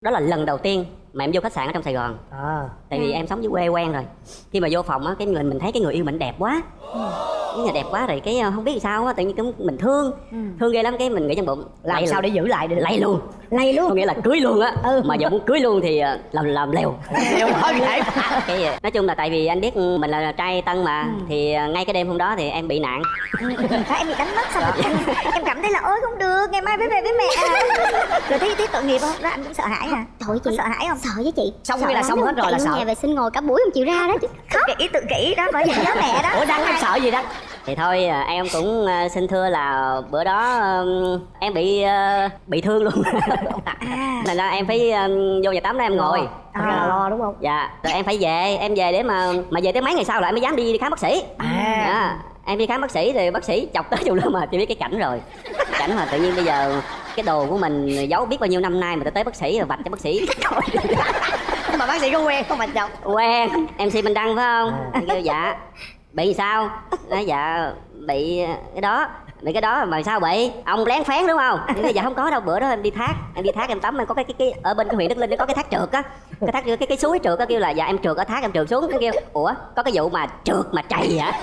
đó là lần đầu tiên mà em vô khách sạn ở trong sài gòn. À. Tại vì em sống dưới quê quen rồi. Khi mà vô phòng á cái người mình thấy cái người yêu mình đẹp quá cái người đẹp quá rồi cái ờ, không biết sao á tự nhiên cái mình thương. Thương ghê lắm cái mình nghĩ trong bụng. Làm sao luôn. để giữ lại được? Lay luôn. Lay có luôn nghĩa là cưới luôn á. Ừ. mà giờ muốn cưới luôn thì ờ, làm làm lèo vậy? Cái nói chung là tại vì anh biết mình là trai tân mà thì ờ, ngay cái đêm hôm đó thì em bị nạn. Đó, em bị đánh mất xong rồi em, em cảm thấy là ôi không được ngày mai phải về với mẹ. Rồi thấy thấy tội nghiệp không? Đó anh cũng sợ hãi hả Thôi chị có sợ hãi không? Sợ với chị. Xong nghĩa là xong hết rồi là sợ. nhà vệ sinh ngồi cả buổi không chịu ra đó chứ. Tự kỷ tự kỷ đó bởi vì nhớ mẹ đó. Ủa đăng em sợ gì đó thì thôi ờ, em cũng ờ, xin thưa là bữa đó em bị ờ, bị thương luôn. À thành ra em phải vô nhà tắm đó em ngồi. Ra là lo đúng không? Dạ rồi em phải về em về để mà mà về tới mấy ngày sau lại em mới dám đi, đi khám bác sĩ. À. Dạ em đi khám bác sĩ thì bác sĩ chọc tới chung luôn mà chị biết cái cảnh rồi. Cảnh mà tự nhiên bây giờ cái đồ của mình giấu biết bao nhiêu năm nay mà tới tới bác sĩ rồi vạch cho bác sĩ. Nhưng mà bác sĩ có quen không mà chồng quen mc minh đăng phải không? Anh kêu dạ bị sao? Nói dạ bị cái đó bị cái đó mà sao bị? Ông lén phén đúng không? Nói, dạ không có đâu bữa đó em đi thác em đi thác em tắm em có cái cái, cái ở bên cái huyện đức linh nó có cái thác trượt á. Cái thác cái cái suối trượt á kêu là dạ em trượt ở thác em trượt xuống nó kêu ủa có cái vụ mà trượt mà trầy hả?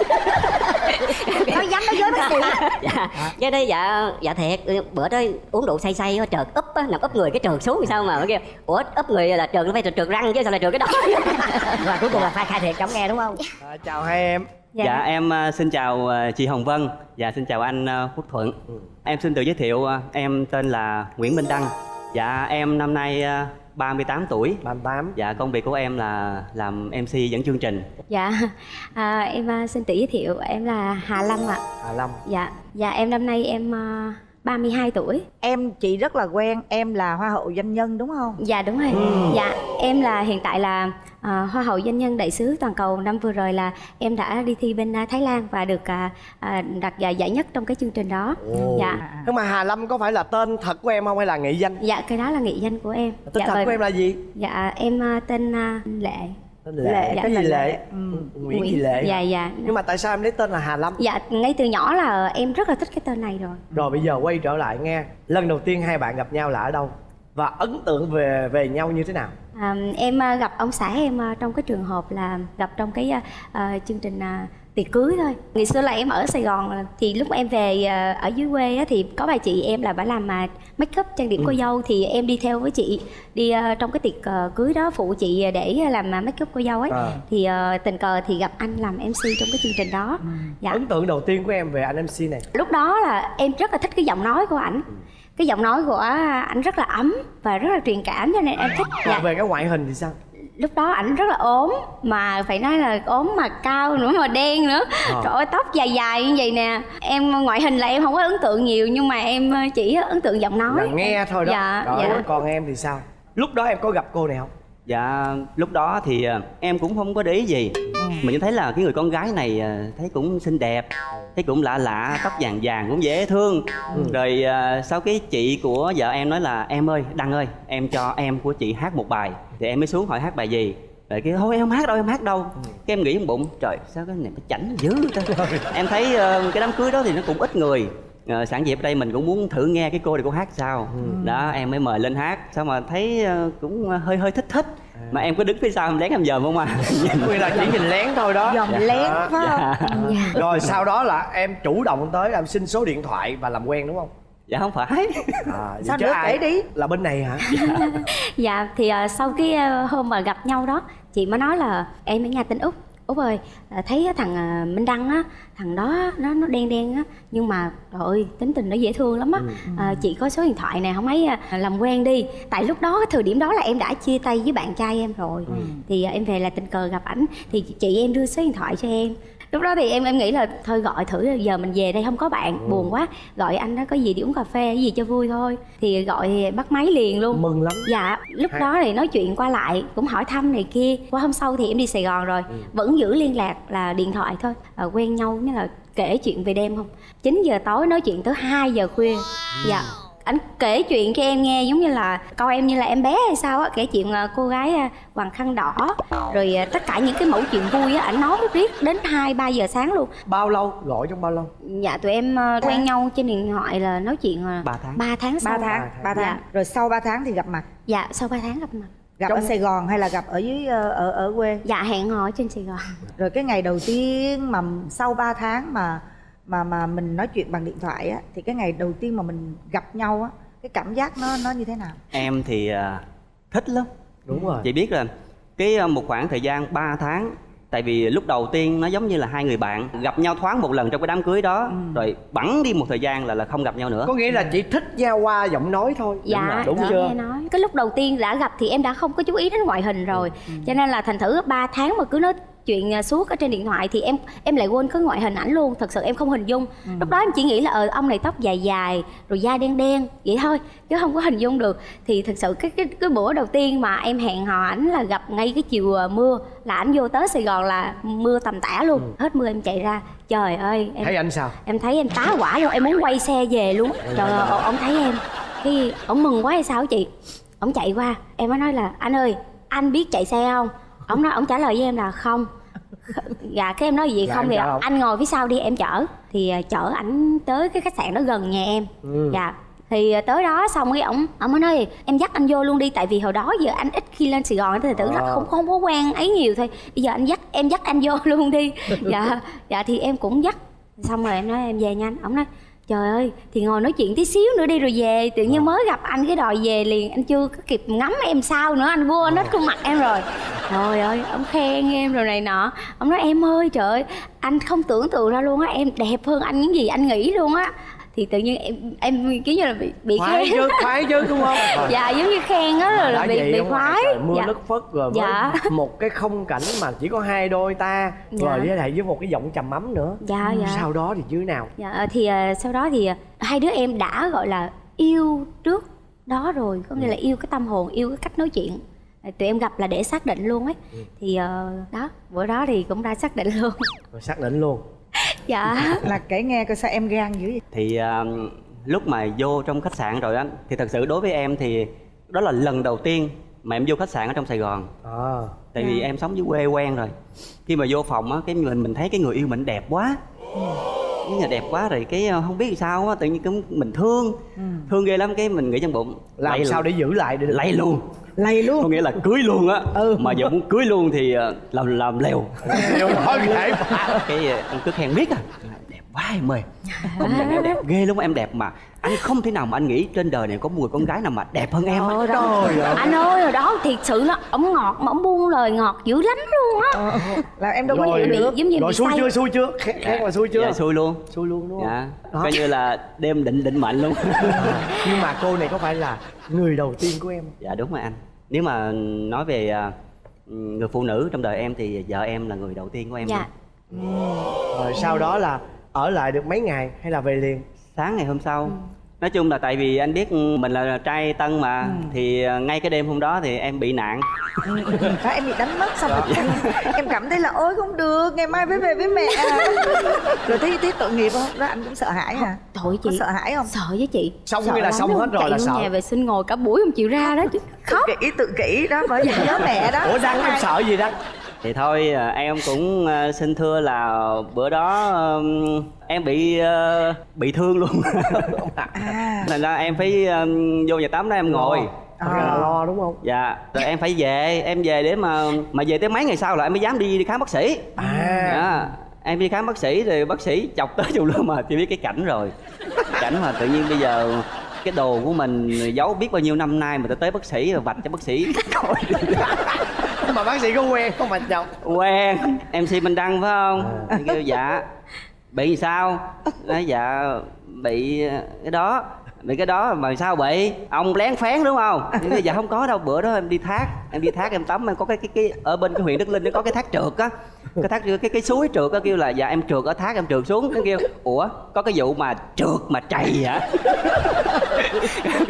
Nói dám nói dối bác sĩ dạ. Cái đó dạ dạ thiệt bữa đó uống rượu say say á, trượt úp á nằm úp người cái trượt xuống thì sao mà nó kêu ủa úp người là trượt nó phải trượt, trượt răng chứ sao lại trượt cái đó? Và cuối cùng là phải khai thiệt cho ông nghe đúng không? À, chào hai em Dạ, em à, xin chào à, chị Hồng Vân. Dạ xin chào anh à, Quốc Thuận. Em xin tự giới thiệu em tên là Nguyễn Minh Đăng. Dạ em năm nay à, 38 tuổi. 38 Dạ công việc của em là làm MC dẫn chương trình. Dạ. À, Em xin tự giới thiệu Em là Hà Lâm ạ. Hà Lâm. Dạ. Dạ em năm nay em à, 32 tuổi. Em chị rất là quen em là hoa hậu doanh nhân đúng không? Dạ đúng rồi. Dạ em là hiện tại là à, Hoa hậu doanh nhân đại sứ toàn cầu Năm vừa rồi là em đã đi thi bên à, Thái Lan Và được à, à, đạt giải giải nhất trong cái chương trình đó. Dạ. Nhưng mà Hà Lâm có phải là tên thật của em không hay là nghệ danh? Dạ cái đó là nghị danh của em. Tên dạ, thật bởi- của em là gì? Dạ em à, tên à, Lệ. Tên lệ. Dạ, cái gì là lệ? Ừ. nguyễn gì lệ. Dạ dạ. Nhưng mà tại sao em lấy tên là Hà Lâm? Dạ ngay từ nhỏ là em rất là thích cái tên này rồi. Rồi bây giờ quay trở lại nghe. Lần đầu tiên hai bạn gặp nhau là ở đâu? Và ấn tượng về về nhau như thế nào à, Em à, gặp ông xã em à, trong cái trường hợp là gặp trong cái à, chương trình à, tiệc cưới thôi. Ngày xưa là em ở Sài Gòn thì lúc em về ở dưới quê á, thì có bà chị em là bà làm mà make up trang điểm cô dâu thì em đi theo với chị đi trong cái tiệc cưới đó phụ chị để làm make up cô dâu ấy. À. thì tình cờ thì gặp anh làm MC trong cái chương trình đó. Dạ. Ấn tượng đầu tiên của em về anh MC này? Lúc đó là em rất là thích cái giọng nói của ảnh cái giọng nói của ảnh rất là ấm và rất là truyền cảm cho nên em thích còn dạ. về cái ngoại hình thì sao? Lúc đó ảnh rất là ốm mà phải nói là ốm mà cao nữa mà đen nữa. Ờ. trời ơi tóc dài dài như vậy nè. Em ngoại hình là em không có ấn tượng nhiều nhưng mà em chỉ ấn tượng giọng nói. Là nghe thôi đó. Dạ rồi dạ. còn em thì sao? Lúc đó em có gặp cô này không Dạ lúc đó thì à, em cũng không có để ý gì. Mình chỉ thấy là cái người con gái này à, thấy cũng xinh đẹp Thấy cũng lạ lạ, tóc vàng vàng cũng dễ thương. Rồi à, sau cái chị của vợ em nói là Em ơi, Đăng ơi, em cho em của chị hát một bài. Thì em mới xuống hỏi hát bài gì? Rồi cái thôi em không hát đâu em hát đâu. Cái em nghĩ trong bụng trời sao cái này nó chảnh dữ ta. Em thấy ờ, cái đám cưới đó thì nó cũng ít người Ờ, sẵn dịp ở đây mình cũng muốn thử nghe cái cô này cô hát sao. Đó em mới mời lên hát sao mà thấy ờ, cũng hơi hơi thích thích. Mà em có đứng phía sau em lén em dòm không à. Nguyên là chỉ nhìn lén thôi đó. Dòm lén Đó. phải không dạ. Rồi sau đó là em chủ động tới làm xin số điện thoại và làm quen đúng không? Dạ không phải. À, Sao nữa, kể đi. là bên này hả? Dạ. Thì ờ, sau cái ờ, hôm mà gặp nhau đó chị mới nói là em ở nhà tên út. Út ơi thấy thằng ờ, minh đăng á thằng đó nó nó đen đen á. Nhưng mà trời ơi tính tình nó dễ thương lắm á. Ờ, chị có số điện thoại này không ấy ờ, làm quen đi. Tại lúc đó thời điểm đó là em đã chia tay với bạn trai em rồi. Thì ờ, em về là tình cờ gặp ảnh. Thì chị em đưa số điện thoại cho em lúc đó thì em em nghĩ là thôi gọi thử giờ mình về đây không có bạn buồn quá. Gọi anh đó có gì đi uống cà phê cái gì cho vui thôi. Thì gọi thì bắt máy liền luôn. Mừng lắm. Dạ lúc Hay. đó thì nói chuyện qua lại cũng hỏi thăm này kia. Qua hôm sau thì em đi sài gòn rồi vẫn giữ liên lạc là điện thoại thôi. À, quen nhau như là kể chuyện về đêm không? 9 giờ tối nói chuyện tới 2 giờ khuya. Dạ ảnh kể chuyện cho em nghe giống như là coi em như là em bé hay sao á kể chuyện là cô gái à, quàng khăn đỏ. Rồi à, tất cả những cái mẫu chuyện vui á ảnh nói riết đến hai ba giờ sáng luôn. Bao lâu? Gọi trong bao lâu? Dạ tụi em à, quen nhau trên điện thoại là nói chuyện Ba tháng. ba tháng sau. Ba tháng ba tháng. Dạ. rồi sau 3 tháng thì gặp mặt? Dạ sau ba tháng gặp mặt. Gặp ở Sài Gòn hay là gặp ở dưới ờ, ở ở quê? Dạ hẹn hò ở trên sài gòn. Rồi cái ngày đầu tiên mà sau 3 tháng mà mà mà mình nói chuyện bằng điện thoại á thì cái ngày đầu tiên mà mình gặp nhau á cái cảm giác nó nó như thế nào? Em thì à, thích lắm. Đúng rồi. Chị biết là cái à, một khoảng thời gian 3 tháng tại vì lúc đầu tiên nó giống như là hai người bạn gặp nhau thoáng một lần trong cái đám cưới đó rồi bẵng đi một thời gian là là không gặp nhau nữa. Có nghĩa là chỉ thích nhau qua giọng nói thôi. Dạ đúng chị chưa? nghe nói. Cái lúc đầu tiên đã gặp thì em đã không có chú ý đến ngoại hình rồi. Cho nên là thành thử 3 tháng mà cứ nói chuyện à, suốt ở trên điện thoại thì em em lại quên cái ngoại hình ảnh luôn. Thật sự em không hình dung. Lúc đó em chỉ nghĩ là ờ ông này tóc dài dài rồi da đen đen vậy thôi chứ không có hình dung được. Thì thực sự cái cái cái bữa đầu tiên mà em hẹn hò ảnh là gặp ngay cái chiều à, mưa là ảnh vô tới sài gòn là mưa tầm tã luôn. Hết mưa em chạy ra trời ơi em thấy anh sao? em thấy em tá quả luôn em muốn quay xe về luôn. Trời ơi ông- thấy em cái ông mừng quá hay sao chị? Ông chạy qua em mới nói là anh ơi anh biết chạy xe không ông nói ông trả lời với em là không. Dạ cái em nói gì Dạ, không thì không? anh ngồi phía sau đi em chở. Thì à, chở ảnh tới cái khách sạn đó gần nhà em. Ừ. dạ. Thì à, tới đó xong cái ổng ổng mới nói em dắt anh vô luôn đi tại vì hồi đó giờ anh ít khi lên sài gòn thì tưởng là À. không không có quen ấy nhiều thôi. Bây giờ anh dắt em dắt anh vô luôn đi. Dạ. Dạ thì em cũng dắt. Xong rồi em nói em về nhanh ổng nói trời ơi thì ngồi nói chuyện tí xíu nữa đi rồi về. Tự nhiên mới gặp anh cái đòi về liền. Anh chưa có kịp ngắm em sao nữa. Anh quên hết khuôn mặt em rồi. Trời ơi ông khen em rồi này nọ. Ông nói em ơi trời ơi anh không tưởng tượng ra luôn á. Em đẹp hơn anh những gì anh nghĩ luôn á thì tự nhiên em em kiểu như là bị bị khoái chứ khoái chứ đúng không? Dạ giống như khen á rồi là bị bị khoái. mưa dạ. lất phất rồi với Dạ. một cái không cảnh mà chỉ có hai đôi ta Dạ. rồi với lại với một cái giọng trầm ấm nữa. Dạ, dạ. sau đó thì như thế nào? Dạ ờ, thì ờ, sau đó thì ờ, hai đứa em đã gọi là yêu trước đó rồi có nghĩa là yêu cái tâm hồn yêu cái cách nói chuyện. Tụi em gặp là để xác định luôn ấy. Thì ờ, đó bữa đó thì cũng đã xác định luôn. Rồi xác định luôn dạ. Là kể nghe coi sao em gan dữ vậy? Thì à, lúc mà vô trong khách sạn rồi á thì thật sự đối với em thì đó là lần đầu tiên mà em vô khách sạn ở trong Sài Gòn. À tại vì em sống dưới quê quen rồi. Khi mà vô phòng á cái mình mình thấy cái người yêu mình đẹp quá. Cái người đẹp quá rồi cái ờ, không biết sao á tự nhiên cũng mình thương. Thương ghê lắm cái mình nghĩ trong bụng làm sao để giữ lại được? Lay luôn lay luôn. Có nghĩa là cưới luôn á. Ừ. mà giờ muốn cưới luôn thì ờ, làm làm lèo điều đó dễ cái ờ, anh cứ khen biết à đẹp quá em ơi. Công nhận em đẹp ghê lắm em đẹp mà anh không thể nào mà anh nghĩ trên đời này có một người con gái nào mà đẹp hơn em Ôi đó. anh ơi rồi đó thiệt sự nó ổng ngọt mà ổng buông lời ngọt dữ lắm luôn á. Là em đâu có rồi bị- được. giống như rồi bị xui chưa xui chưa? Khét là xui chưa? Dạ xui luôn. Xui luôn đúng không? Dạ. Đó. coi như là đêm định định mệnh luôn. Nhưng mà cô này có phải là người đầu tiên của em dạ đúng rồi anh nếu mà nói về à, người phụ nữ trong đời em thì vợ em là người đầu tiên của em dạ. luôn. rồi sau đó là ở lại được mấy ngày hay là về liền? Sáng ngày hôm sau nói chung là tại vì anh biết mình là trai tân mà thì à, ngay cái đêm hôm đó thì em bị nạn. Đó em bị đánh mất xong rồi em, em cảm thấy là ôi không được ngày mai phải về với mẹ rồi thấy thấy tội nghiệp không? Đó anh cũng sợ hãi hả? thôi có chị sợ hãi không? sợ với chị. Xong Sợ nghĩa là xong hết rồi là sợ. nhà vệ sinh ngồi cả buổi không chịu ra đó chứ. Khóc kỹ tự kỹ đó bởi vì nhớ mẹ đó. Ủa đăng em sợ gì đó thì thôi à, em cũng à, xin thưa là bữa đó em bị à, bị thương luôn. À thành ra em phải vô nhà tắm đó em ngồi. Là lo đúng không? Dạ rồi em phải về em về để mà mà về tới mấy ngày sau là em mới dám đi, đi khám bác sĩ. À. Dạ em đi khám bác sĩ thì bác sĩ chọc tới chùm luôn mà chưa biết cái cảnh rồi. Cảnh mà tự nhiên bây giờ cái đồ của mình giấu biết bao nhiêu năm nay mà tới tới bác sĩ rồi vạch cho bác sĩ mà bác sĩ có quen không mà chồng quen mc minh đăng phải không? Thì kêu dạ. Bị sao? Nói dạ bị cái đó. Bị cái đó mà sao bị? Ông lén phén đúng không? Thì kêu, dạ không có đâu bữa đó em đi thác em đi thác em tắm em có cái cái cái ở bên cái huyện đức linh nó có cái thác trượt á cái thác cái cái suối trượt á kêu là dạ em trượt ở thác em trượt xuống. Nó kêu ủa có cái vụ mà trượt mà trầy hả?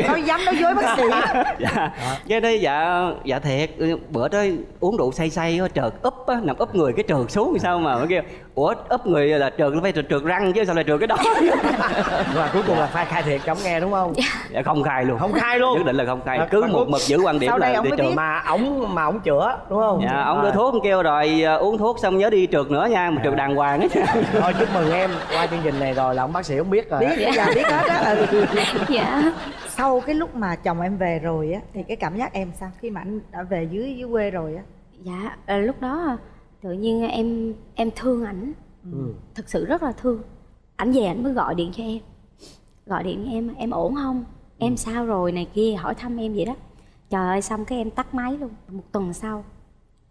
Nói dám nói dối bác sĩ. Dạ. Cái đó dạ dạ thiệt bữa đó uống rượu say say á, trượt úp á nằm úp người cái trượt xuống thì sao mà? Mới kêu ủa úp người là trượt nó phải trượt, trượt răng chứ sao lại trượt cái đó? Và cuối cùng là phải khai thiệt cho ông nghe đúng không? Dạ. Không khai luôn. Không khai luôn. Nhất định là không khai. À, cứ một mực giữ quan điểm đây là ông đi trượt. mà ổng mà ổng chữa đúng không? Dạ ông Rồi. đưa thuốc ông kêu rồi ờ, uống thuốc xong nhớ đi trượt nữa nha mà trượt đàng hoàng á thôi chúc mừng em qua chương trình này rồi là ông bác sĩ không biết rồi biết giờ biết hết á. Ừ. dạ. Sau cái lúc mà chồng em về rồi á thì cái cảm giác em sao? Khi mà anh đã về dưới dưới quê rồi á. Dạ ờ, lúc đó tự nhiên em em thương ảnh. Ừ. thực sự rất là thương. Ảnh về ảnh mới gọi điện cho em. Gọi điện cho em em ổn không? Em sao rồi? này kia hỏi thăm em vậy đó. Trời ơi xong cái em tắt máy luôn. Một tuần sau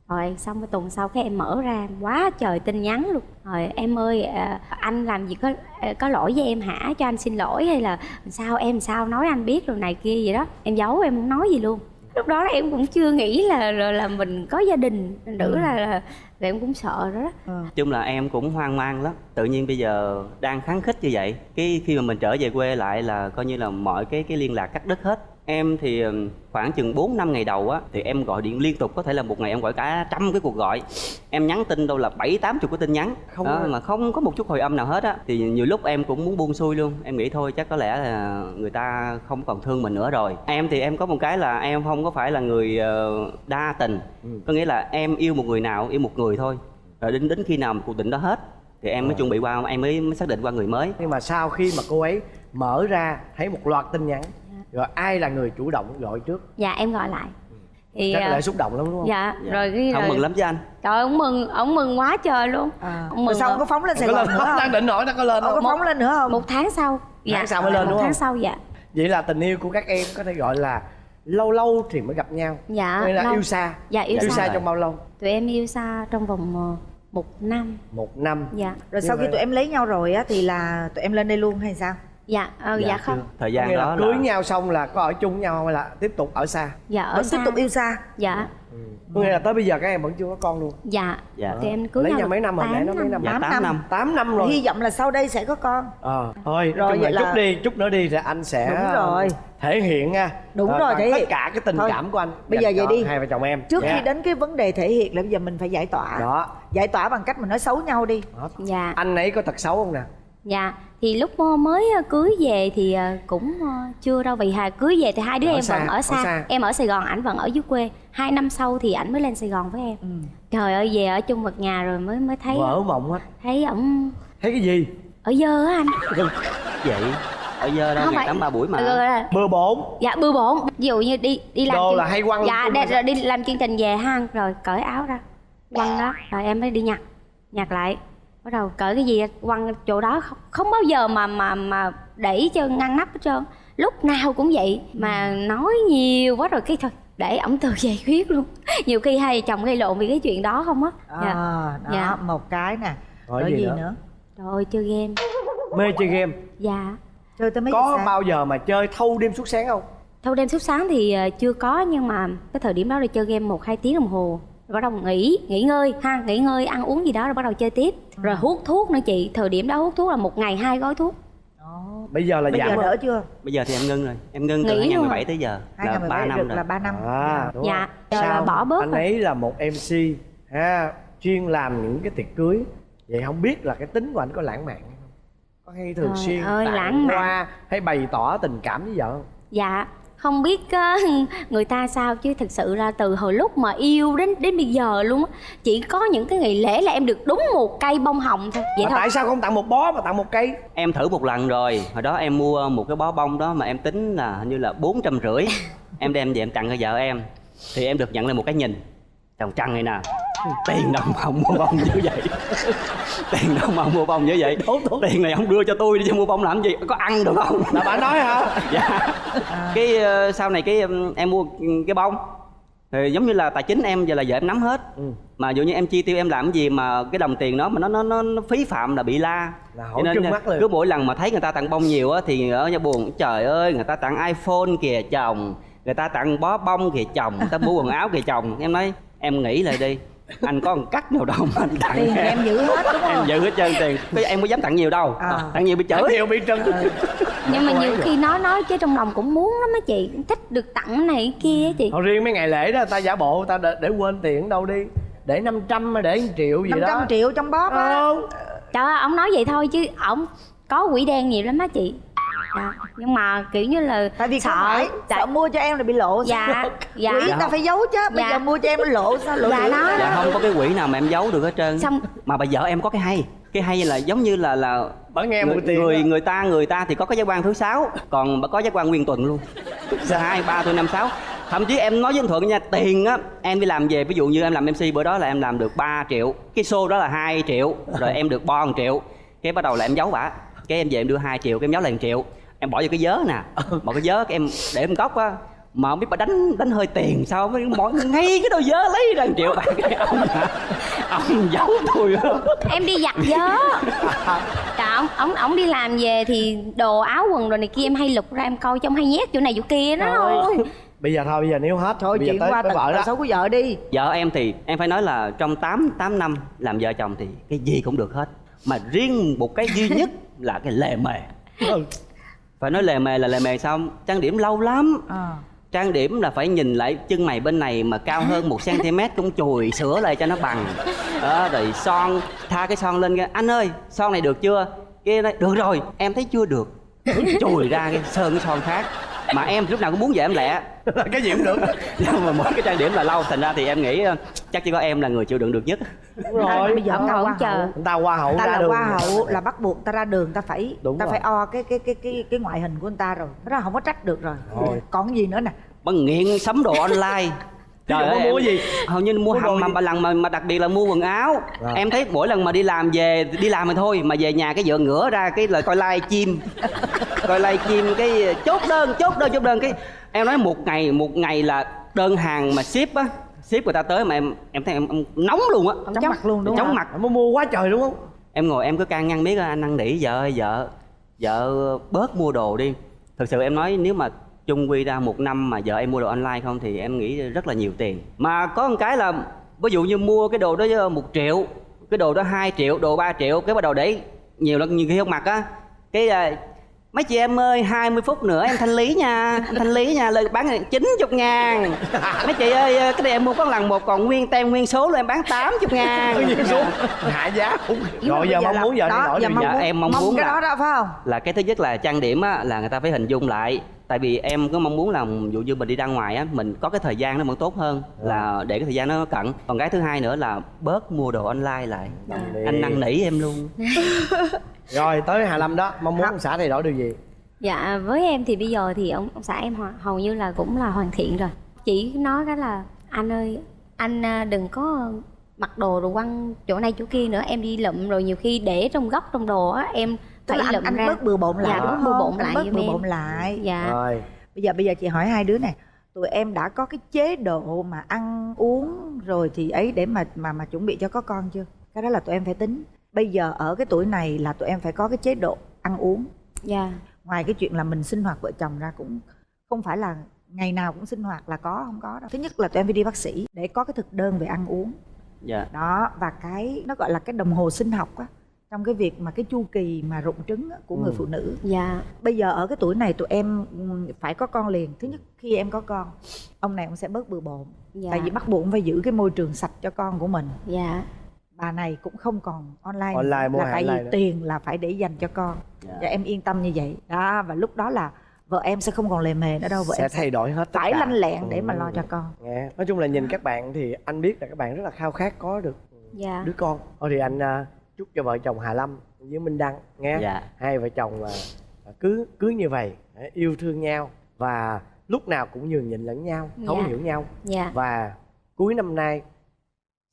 rồi xong cái tuần sau cái em mở ra quá trời tin nhắn luôn. Rồi em ơi à, anh làm gì có à, có lỗi với em hả? Cho anh xin lỗi hay là sao? Em sao nói anh biết rồi này kia vậy đó. Em giấu em không nói gì luôn. Lúc đó em cũng chưa nghĩ là là, là mình có gia đình nữ là, là, là em cũng sợ rồi đó. Chung là em cũng hoang mang lắm. Tự nhiên bây giờ đang kháng khích như vậy cái khi mà mình trở về quê lại là coi như là mọi cái cái liên lạc cắt đứt hết em thì ừm, khoảng chừng 4 năm ngày đầu á thì em gọi điện liên tục có thể là một ngày em gọi cả trăm cái cuộc gọi. Em nhắn tin đâu là bảy tám chục cái tin nhắn. Không đó, mà không có một chút hồi âm nào hết á. Thì nhiều lúc em cũng muốn buông xuôi luôn. Em nghĩ thôi chắc có lẽ là người ta không còn thương mình nữa rồi. Em thì em có một cái là em không có phải là người ờ, đa tình. Có nghĩa là em yêu một người nào yêu một người thôi. Rồi đến đến khi nào mà cuộc tình đó hết thì em mới chuẩn bị qua em mới, mới xác định qua người mới. Nhưng mà sau khi mà cô ấy mở ra thấy một loạt tin nhắn rồi ai là người chủ động gọi trước? Dạ em gọi lại. Thì chắc à, là xúc động lắm đúng không? dạ, rồi cái không rồi, mừng lắm chứ anh. Trời ơi, ông mừng ông mừng quá trời luôn. À. Ông mừng sau ông rồi. có phóng lên sài có gòn lên nữa không? Đang định hỏi nó có lên ông có không? phóng lên nữa không? Một tháng sau. Dạ. sau mới lên một đúng không? tháng sau dạ. Vậy là tình yêu của các em có thể gọi là lâu lâu thì mới gặp nhau. Dạ Hay là lâu. yêu xa. Dạ yêu, yêu xa. xa trong bao lâu? Tụi em yêu xa trong vòng ờ, một năm. Một năm. Dạ. Rồi sau khi Nhưng tụi em lấy nhau rồi á thì là tụi em lên đây luôn hay sao dạ ờ, dạ, không. Thời gian nghĩa đó là là cưới nhau xong là có ở chung với nhau hay là tiếp tục ở xa? Dạ ở vẫn xa. tiếp tục yêu xa? Dạ. Có nghĩa là tới bây giờ các em vẫn chưa có con luôn? Dạ. Dạ. tụi em cưới lấy nhau nhau mấy năm rồi? Tám nãy nó mấy năm. dạ Tám 8 năm. năm. 8 năm rồi. Hy vọng là sau đây sẽ có con. Ờ. Thôi Rồi, vậy là là- chút đi chút nữa đi thì anh sẽ Đúng rồi. thể hiện nha Đúng ờ, rồi, thể tất hiện. cả cái tình Thôi, cảm của anh bây giờ vậy đi. hai vợ chồng em. Trước khi đến cái vấn đề thể hiện là bây giờ mình phải giải tỏa. Đó. Giải tỏa bằng cách mình nói xấu nhau đi. Đó. dạ. Anh ấy có tật xấu không nè dạ thì lúc ờ, mới ờ, cưới về thì ờ, cũng chưa đâu vì hà cưới về thì hai đứa Ở em xa, vẫn ở ở xa. xa. em ở sài gòn ảnh vẫn ở dưới quê. Hai năm sau thì ảnh mới lên sài gòn với em. Ừ. trời ơi về ở chung một nhà rồi mới mới thấy vỡ mộng hết thấy ổng thấy cái gì? Ở dơ á anh. Vậy? Ở giờ đâu? Phải- tắm ba buổi mà. Là- bừa bộn dạ bừa bộn ví dụ như đi đi làm Đồ chương- là hay quăng dạ hay rồi đi làm chương trình về ha. Rồi cởi áo ra. Quăng đó. Rồi em mới đi nhặt. Nhặt lại bắt đầu cởi cái gì quăng chỗ đó không, không bao giờ mà mà mà đẩy cho ngăn nắp hết trơn. Lúc nào cũng vậy mà nói nhiều quá rồi cái thôi để ổng tự giải quyết luôn. Nhiều khi hai vợ chồng gây lộn vì cái chuyện đó không á. À, dạ. đó Dạ. một cái nè. Rồi rồi gì gì nữa? ơi chơi game. Mê chơi game? Dạ. Chơi tới mấy có giờ sáng? bao giờ mà chơi thâu đêm suốt sáng không? Thâu đêm suốt sáng thì ờ, chưa có nhưng mà cái thời điểm đó là chơi game một hai tiếng đồng hồ. rồi bắt đầu nghỉ nghỉ ngơi ha nghỉ ngơi ăn uống gì đó rồi bắt đầu chơi tiếp. Rồi hút thuốc nữa chị thời điểm đó hút thuốc là một ngày hai gói thuốc. Đó. bây giờ là bây giảm giờ đỡ chưa? Bây giờ thì em ngưng rồi. Em ngưng từ Nghỉ luôn. 2017 rồi. tới giờ. Hai là năm 3 năm rồi. là 3 năm. À đúng dạ. rồi. Là bỏ bớt anh rồi. ấy là một mc ha chuyên làm những cái tiệc cưới. Vậy không biết là cái tính của anh có lãng mạn không? Có hay thường Trời xuyên ơi, tặng lãng mạn. hoa hay bày tỏ tình cảm với vợ không? Dạ không biết ờ, người ta sao chứ thực sự là từ hồi lúc mà yêu đến đến bây giờ luôn á chỉ có những cái ngày lễ là em được đúng một cây bông hồng thôi. Vậy mà thôi. tại sao không tặng một bó mà tặng một cây? Em thử một lần rồi hồi đó em mua một cái bó bông đó mà em tính là hình như là bốn trăm rưỡi. Em đem về em tặng cho vợ em thì em được nhận lại một cái nhìn chồng trăng này nè. Tiền đâu mà ông mua bông như vậy? Tiền mà ông mua bông như vậy? Tiền này ông đưa cho tôi đi cho mua bông làm gì? Có ăn được không? Là bà nói hả? Dạ. Cái ờ, sau này cái ừm, em mua cái bông. Thì giống như là tài chính em giờ là vợ em nắm hết. Ừ. mà dụ như em chi tiêu em làm cái gì mà cái đồng tiền đó mà nó nó nó, nó phí phạm là bị la. Là hỏi nên mắt liền. cứ mỗi lần mà thấy người ta tặng bông nhiều á thì ở nhà buồn trời ơi người ta tặng iphone kìa chồng người ta tặng bó bông kìa chồng người ta mua quần áo kìa chồng. Em nói em nghĩ lại đi. Anh có một cách nào đâu mà anh tặng tiền em. giữ hết đúng em không? giữ hết trơn tiền. Cái em có dám tặng nhiều đâu. À. tặng nhiều bị chửi. Nhiều bị trân. Nhưng mà nhiều khi nói nói chứ trong lòng cũng muốn lắm á chị. Thích được tặng này kia á chị. Thôi riêng mấy ngày lễ đó ta giả bộ ta để, để quên tiền đâu đi. Để 500 hay để 1 triệu gì 500 đó triệu trong bóp á. Không. Trời ơi ổng nói vậy thôi chứ ổng có quỷ đen nhiều lắm á chị dạ. nhưng mà kiểu như là tại vì sợ phải tại- sợ mua cho em là bị lộ dạ dạ quỷ ta phải giấu chứ bây Dạ. giờ mua cho em lộ sao lộ Dạ, đó. dạ không có cái quỹ nào mà em giấu được hết trơn Xong- mà bà vợ em có cái hay cái hay là giống như là là Bà nghe người, tiền người đó. người ta người ta thì có cái giác quan thứ sáu còn bà có giác quan nguyên tuần luôn hai ba tôi năm sáu thậm chí em nói với anh thuận nha tiền á em đi làm về ví dụ như em làm mc bữa đó là em làm được 3 triệu cái show đó là 2 triệu rồi em được bo 1 triệu cái bắt đầu là em giấu bả cái em về em đưa 2 triệu cái em giấu lại 1 triệu em bỏ vô cái vớ nè. Bỏ cái vớ em để em góc á mà không biết bà đánh đánh hơi tiền sao mới mọi ngay cái đôi vớ lấy ra 1 triệu bạc. Cái ông hả? ông giấu tôi á em đi giặt gió dạ ông ông ông đi làm về thì đồ áo quần rồi này kia em hay lục ra em coi trong hay nhét chỗ này chỗ kia đó. Thôi bây giờ thôi bây giờ nếu hết thôi bây giờ chuyện tới, qua tới vợ đó. xấu của vợ đi. Vợ em thì em phải nói là trong 8 8 năm làm vợ chồng thì cái gì cũng được hết. Mà riêng một cái duy nhất là cái lề mề. Ừ. phải nói lề mề là lề mề xong. Trang điểm lâu lắm. À. trang điểm là phải nhìn lại chân mày bên này mà cao hơn một cm cũng chùi sửa lại cho nó bằng. Đó rồi son tha cái son lên cái anh ơi son này được chưa? Kia nói được rồi em thấy chưa được. Chùi ra cái sơn cái son khác mà em lúc nào cũng muốn vậy em lẹ. Cái gì cũng được. Nhưng mà mỗi cái trang điểm là lâu thành ra thì em nghĩ ờ, chắc chỉ có em là người chịu đựng được nhất. Đúng rồi. Bây giờ Ông ta ngồi hoa chờ. ta qua hậu ta ra là đường. hoa hậu là bắt buộc ta ra đường ta phải Đúng ta rồi. phải o cái cái cái cái cái ngoại hình của người ta rồi. Đó không có trách được rồi. Thôi. còn gì nữa nè? Bằng nghiện sắm đồ online Chứ đừng có mua em- gì. hầu như mua hầm mà ba lần mà, mà đặc biệt là mua quần áo. Dạ. em thấy mỗi lần mà đi làm về đi làm thì thôi mà về nhà cái vợ ngửa ra cái lời coi live chim. Coi live chim cái chốt đơn chốt đơn chốt đơn. Cái em nói một ngày một ngày là đơn hàng mà ship á ship người ta tới mà em em thấy em, em nóng luôn á. Chóng mặt luôn đúng chóng không? mặt. Em mua quá trời đúng không em ngồi em cứ can ngăn biết anh năn nỉ vợ ơi vợ vợ bớt mua đồ đi. Thực sự em nói nếu mà chung quy ra một năm mà vợ em mua đồ online không thì em nghĩ rất là nhiều tiền. Mà có một cái là ví dụ như mua cái đồ đó một triệu cái đồ đó 2 triệu đồ 3 triệu cái bắt đầu để nhiều lắm nhiều khi không mặc á cái à, mấy chị em ơi 20 phút nữa em thanh lý nha em thanh lý nha lời bán này 90 ngàn. Mấy chị ơi cái này em mua có lần một còn nguyên tem nguyên số luôn em bán 80 ngàn. Nhiên xuống hạ giá cũng rồi giờ mong muốn giờ đó, thay đổi giờ mong gì? Dạ, muốn- em mong muốn cái là- đó đó phải không? là cái thứ nhất là trang điểm á là người ta phải hình dung lại tại vì em có mong muốn là ví dụ như mình đi ra ngoài á mình có cái thời gian nó vẫn tốt hơn là để cái thời gian nó cận. Còn cái thứ hai nữa là bớt mua đồ online lại. Anh năn nỉ em luôn. Rồi tới Hà Lâm đó mong muốn ông xã thay đổi điều gì? Dạ với em thì bây giờ thì ông, ông xã em hầu như là cũng là hoàn thiện rồi. Chỉ nói cái là anh ơi anh à, đừng có mặc đồ rồi quăng chỗ này chỗ kia nữa em đi lụm. Rồi nhiều khi để trong góc trong đồ á em phải là anh, anh ra. bớt bừa bộn lại Dạ, đúng bớt không bừa bộn Anh lại bớt bừa em. bộn lại. Dạ. Rồi. Bây giờ bây giờ chị hỏi hai đứa này tụi em đã có cái chế độ mà ăn uống rồi thì ấy để mà mà mà chuẩn bị cho có con chưa? Cái đó là tụi em phải tính. Bây giờ ở cái tuổi này là tụi em phải có cái chế độ ăn uống. Dạ. Ngoài cái chuyện là mình sinh hoạt vợ chồng ra cũng không phải là ngày nào cũng sinh hoạt là có không có đâu. Thứ nhất là tụi em phải đi bác sĩ để có cái thực đơn về ăn uống. Dạ. Đó và cái nó gọi là cái đồng hồ sinh học á trong cái việc mà cái chu kỳ mà rụng trứng á, của người Ừ. phụ nữ. Dạ. Bây giờ ở cái tuổi này tụi em ừm, phải có con liền. Thứ nhất khi em có con ông này ông sẽ bớt bừa bộn. Dạ. Tại vì bắt buộc phải giữ cái môi trường sạch cho con của mình. Dạ. Bà này cũng không còn online. Online, mua là tại online vì nữa. tiền là phải để dành cho con. Dạ. và em yên tâm như vậy. Đó và lúc đó là vợ em sẽ không còn lề mề nữa đâu. Vợ sẽ em thay đổi hết tất phải lanh lẹn để mà Ừ. lo cho con. Nghe nói chung là nhìn các bạn thì anh biết là các bạn rất là khao khát có được dạ. đứa con. Thôi thì anh à, chúc cho vợ chồng Hà Lâm với Minh Đăng nghe dạ. Hai vợ chồng à, cứ cứ như vậy yêu thương nhau và lúc nào cũng nhường nhịn lẫn nhau thấu Dạ. hiểu nhau. Dạ. Và cuối năm nay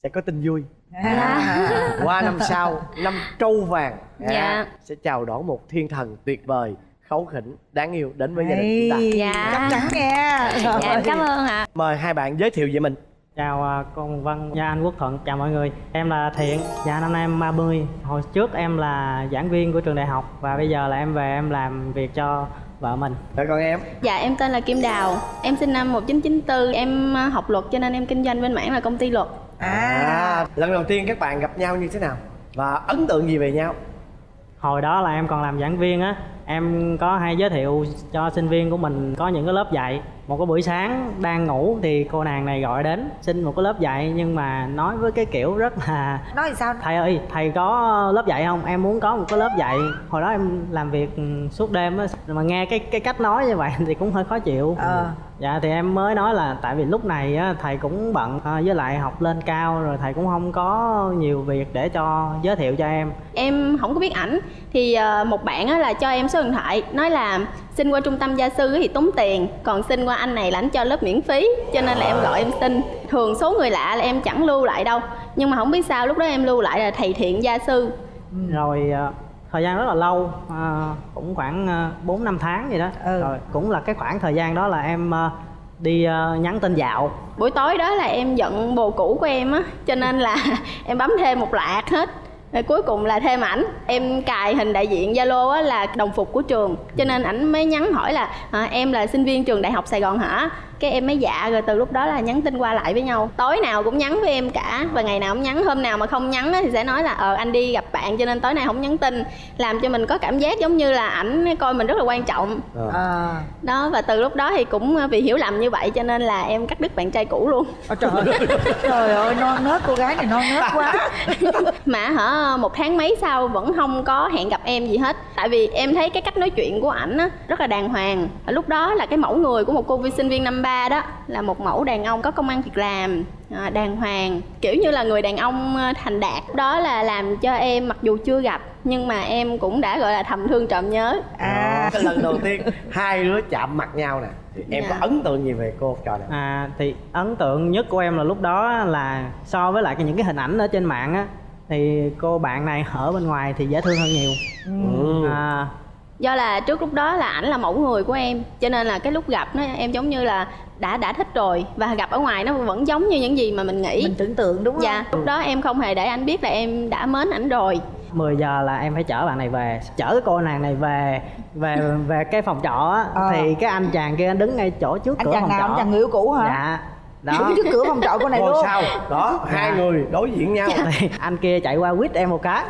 sẽ có tin vui. À. qua năm sau năm trâu vàng à, Dạ. sẽ chào đón một thiên thần tuyệt vời kháu khỉnh đáng yêu đến với gia đình chúng ta. Dạ. chắc chắn nghe. Dạ em cảm ơn ạ. Mời hai bạn giới thiệu về mình Chào à, con Văn và anh Quốc Thuận, chào mọi người. Em là Thiện, dạ năm nay em 30 Hồi trước em là giảng viên của trường đại học Và bây giờ là em về em làm việc cho vợ mình. Rồi còn em? Dạ em tên là Kim Đào. Em sinh năm 1994 Em ờ, học luật cho nên em kinh doanh bên mảng là công ty luật. À lần đầu tiên các bạn gặp nhau như thế nào? Và ấn tượng gì về nhau Hồi đó là em còn làm giảng viên á Em có hay giới thiệu cho sinh viên của mình có những cái lớp dạy. Một cái buổi sáng đang ngủ thì cô nàng này gọi đến xin một cái lớp dạy nhưng mà nói với cái kiểu rất là nói sao thầy ơi thầy có lớp dạy không? Em muốn có một cái lớp dạy. Hồi đó em làm việc suốt đêm á mà nghe cái cái cách nói như vậy thì cũng hơi khó chịu. Ờ. dạ thì em mới nói là tại vì lúc này á, thầy cũng bận à, với lại học lên cao rồi thầy cũng không có nhiều việc để cho giới thiệu cho em. Em không có biết ảnh thì ờ, một bạn á là cho em số điện thoại nói là xin qua trung tâm gia sư thì tốn tiền còn xin qua anh này là anh cho lớp miễn phí cho nên là em gọi em xin. Thường số người lạ là em chẳng lưu lại đâu nhưng mà không biết sao lúc đó em lưu lại là thầy thiện gia sư. Rồi à, thời gian rất là lâu à, cũng khoảng à, bốn năm tháng gì đó. Ừ. rồi cũng là cái khoảng thời gian đó là em à, đi à, nhắn tin dạo. Buổi tối đó là em giận bồ cũ của em á cho nên là em bấm thêm một loạt hết. Rồi cuối cùng là thêm ảnh. Em cài hình đại diện zalo á là đồng phục của trường cho nên ảnh mới nhắn hỏi là à, em là sinh viên trường đại học sài gòn hả cái em mới dạ rồi từ lúc đó là nhắn tin qua lại với nhau. Tối nào cũng nhắn với em cả và ngày nào cũng nhắn hôm nào mà không nhắn á thì sẽ nói là ờ anh đi gặp bạn cho nên tối nay không nhắn tin. Làm cho mình có cảm giác giống như là ảnh coi mình rất là quan trọng. À, đó và từ lúc đó thì cũng vì hiểu lầm như vậy cho nên là em cắt đứt bạn trai cũ luôn. Ôi trời ơi. Trời ơi non nớt cô gái này non nớt quá. Mà hả một tháng mấy sau vẫn không có hẹn gặp em gì hết. Tại vì em thấy cái cách nói chuyện của ảnh á rất là đàng hoàng. Lúc đó là cái mẫu người của một cô vi sinh viên năm ba đó là một mẫu đàn ông có công ăn việc làm à, đàng hoàng kiểu như là người đàn ông à, thành đạt. Đó là làm cho em mặc dù chưa gặp nhưng mà em cũng đã gọi là thầm thương trộm nhớ. À. Cái lần đầu tiên hai đứa chạm mặt nhau nè. Thì em Dạ. có ấn tượng gì về cô trò này à, thì ấn tượng nhất của em là lúc đó là so với lại cái- những cái hình ảnh ở trên mạng á thì cô bạn này ở bên ngoài thì dễ thương hơn nhiều. Ừ. à, do là trước lúc đó là ảnh là mẫu người của em cho nên là cái lúc gặp nó em giống như là đã đã thích rồi và gặp ở ngoài nó vẫn giống như những gì mà mình nghĩ. Mình tưởng tượng đúng không? dạ lúc đó em không hề để anh biết là em đã mến ảnh rồi. 10 giờ là em phải chở bạn này về chở cái cô nàng này về về về cái phòng trọ á. Ờ. thì cái anh chàng kia anh đứng ngay chỗ trước anh cửa chàng phòng nào? Trọ. anh chàng người yêu cũ hả? Dạ đó. Đứng trước cửa phòng trọ cô này ngôi luôn. sao đó hai Dạ. người đối diện nhau. Thì anh kia chạy qua quýt em một cái.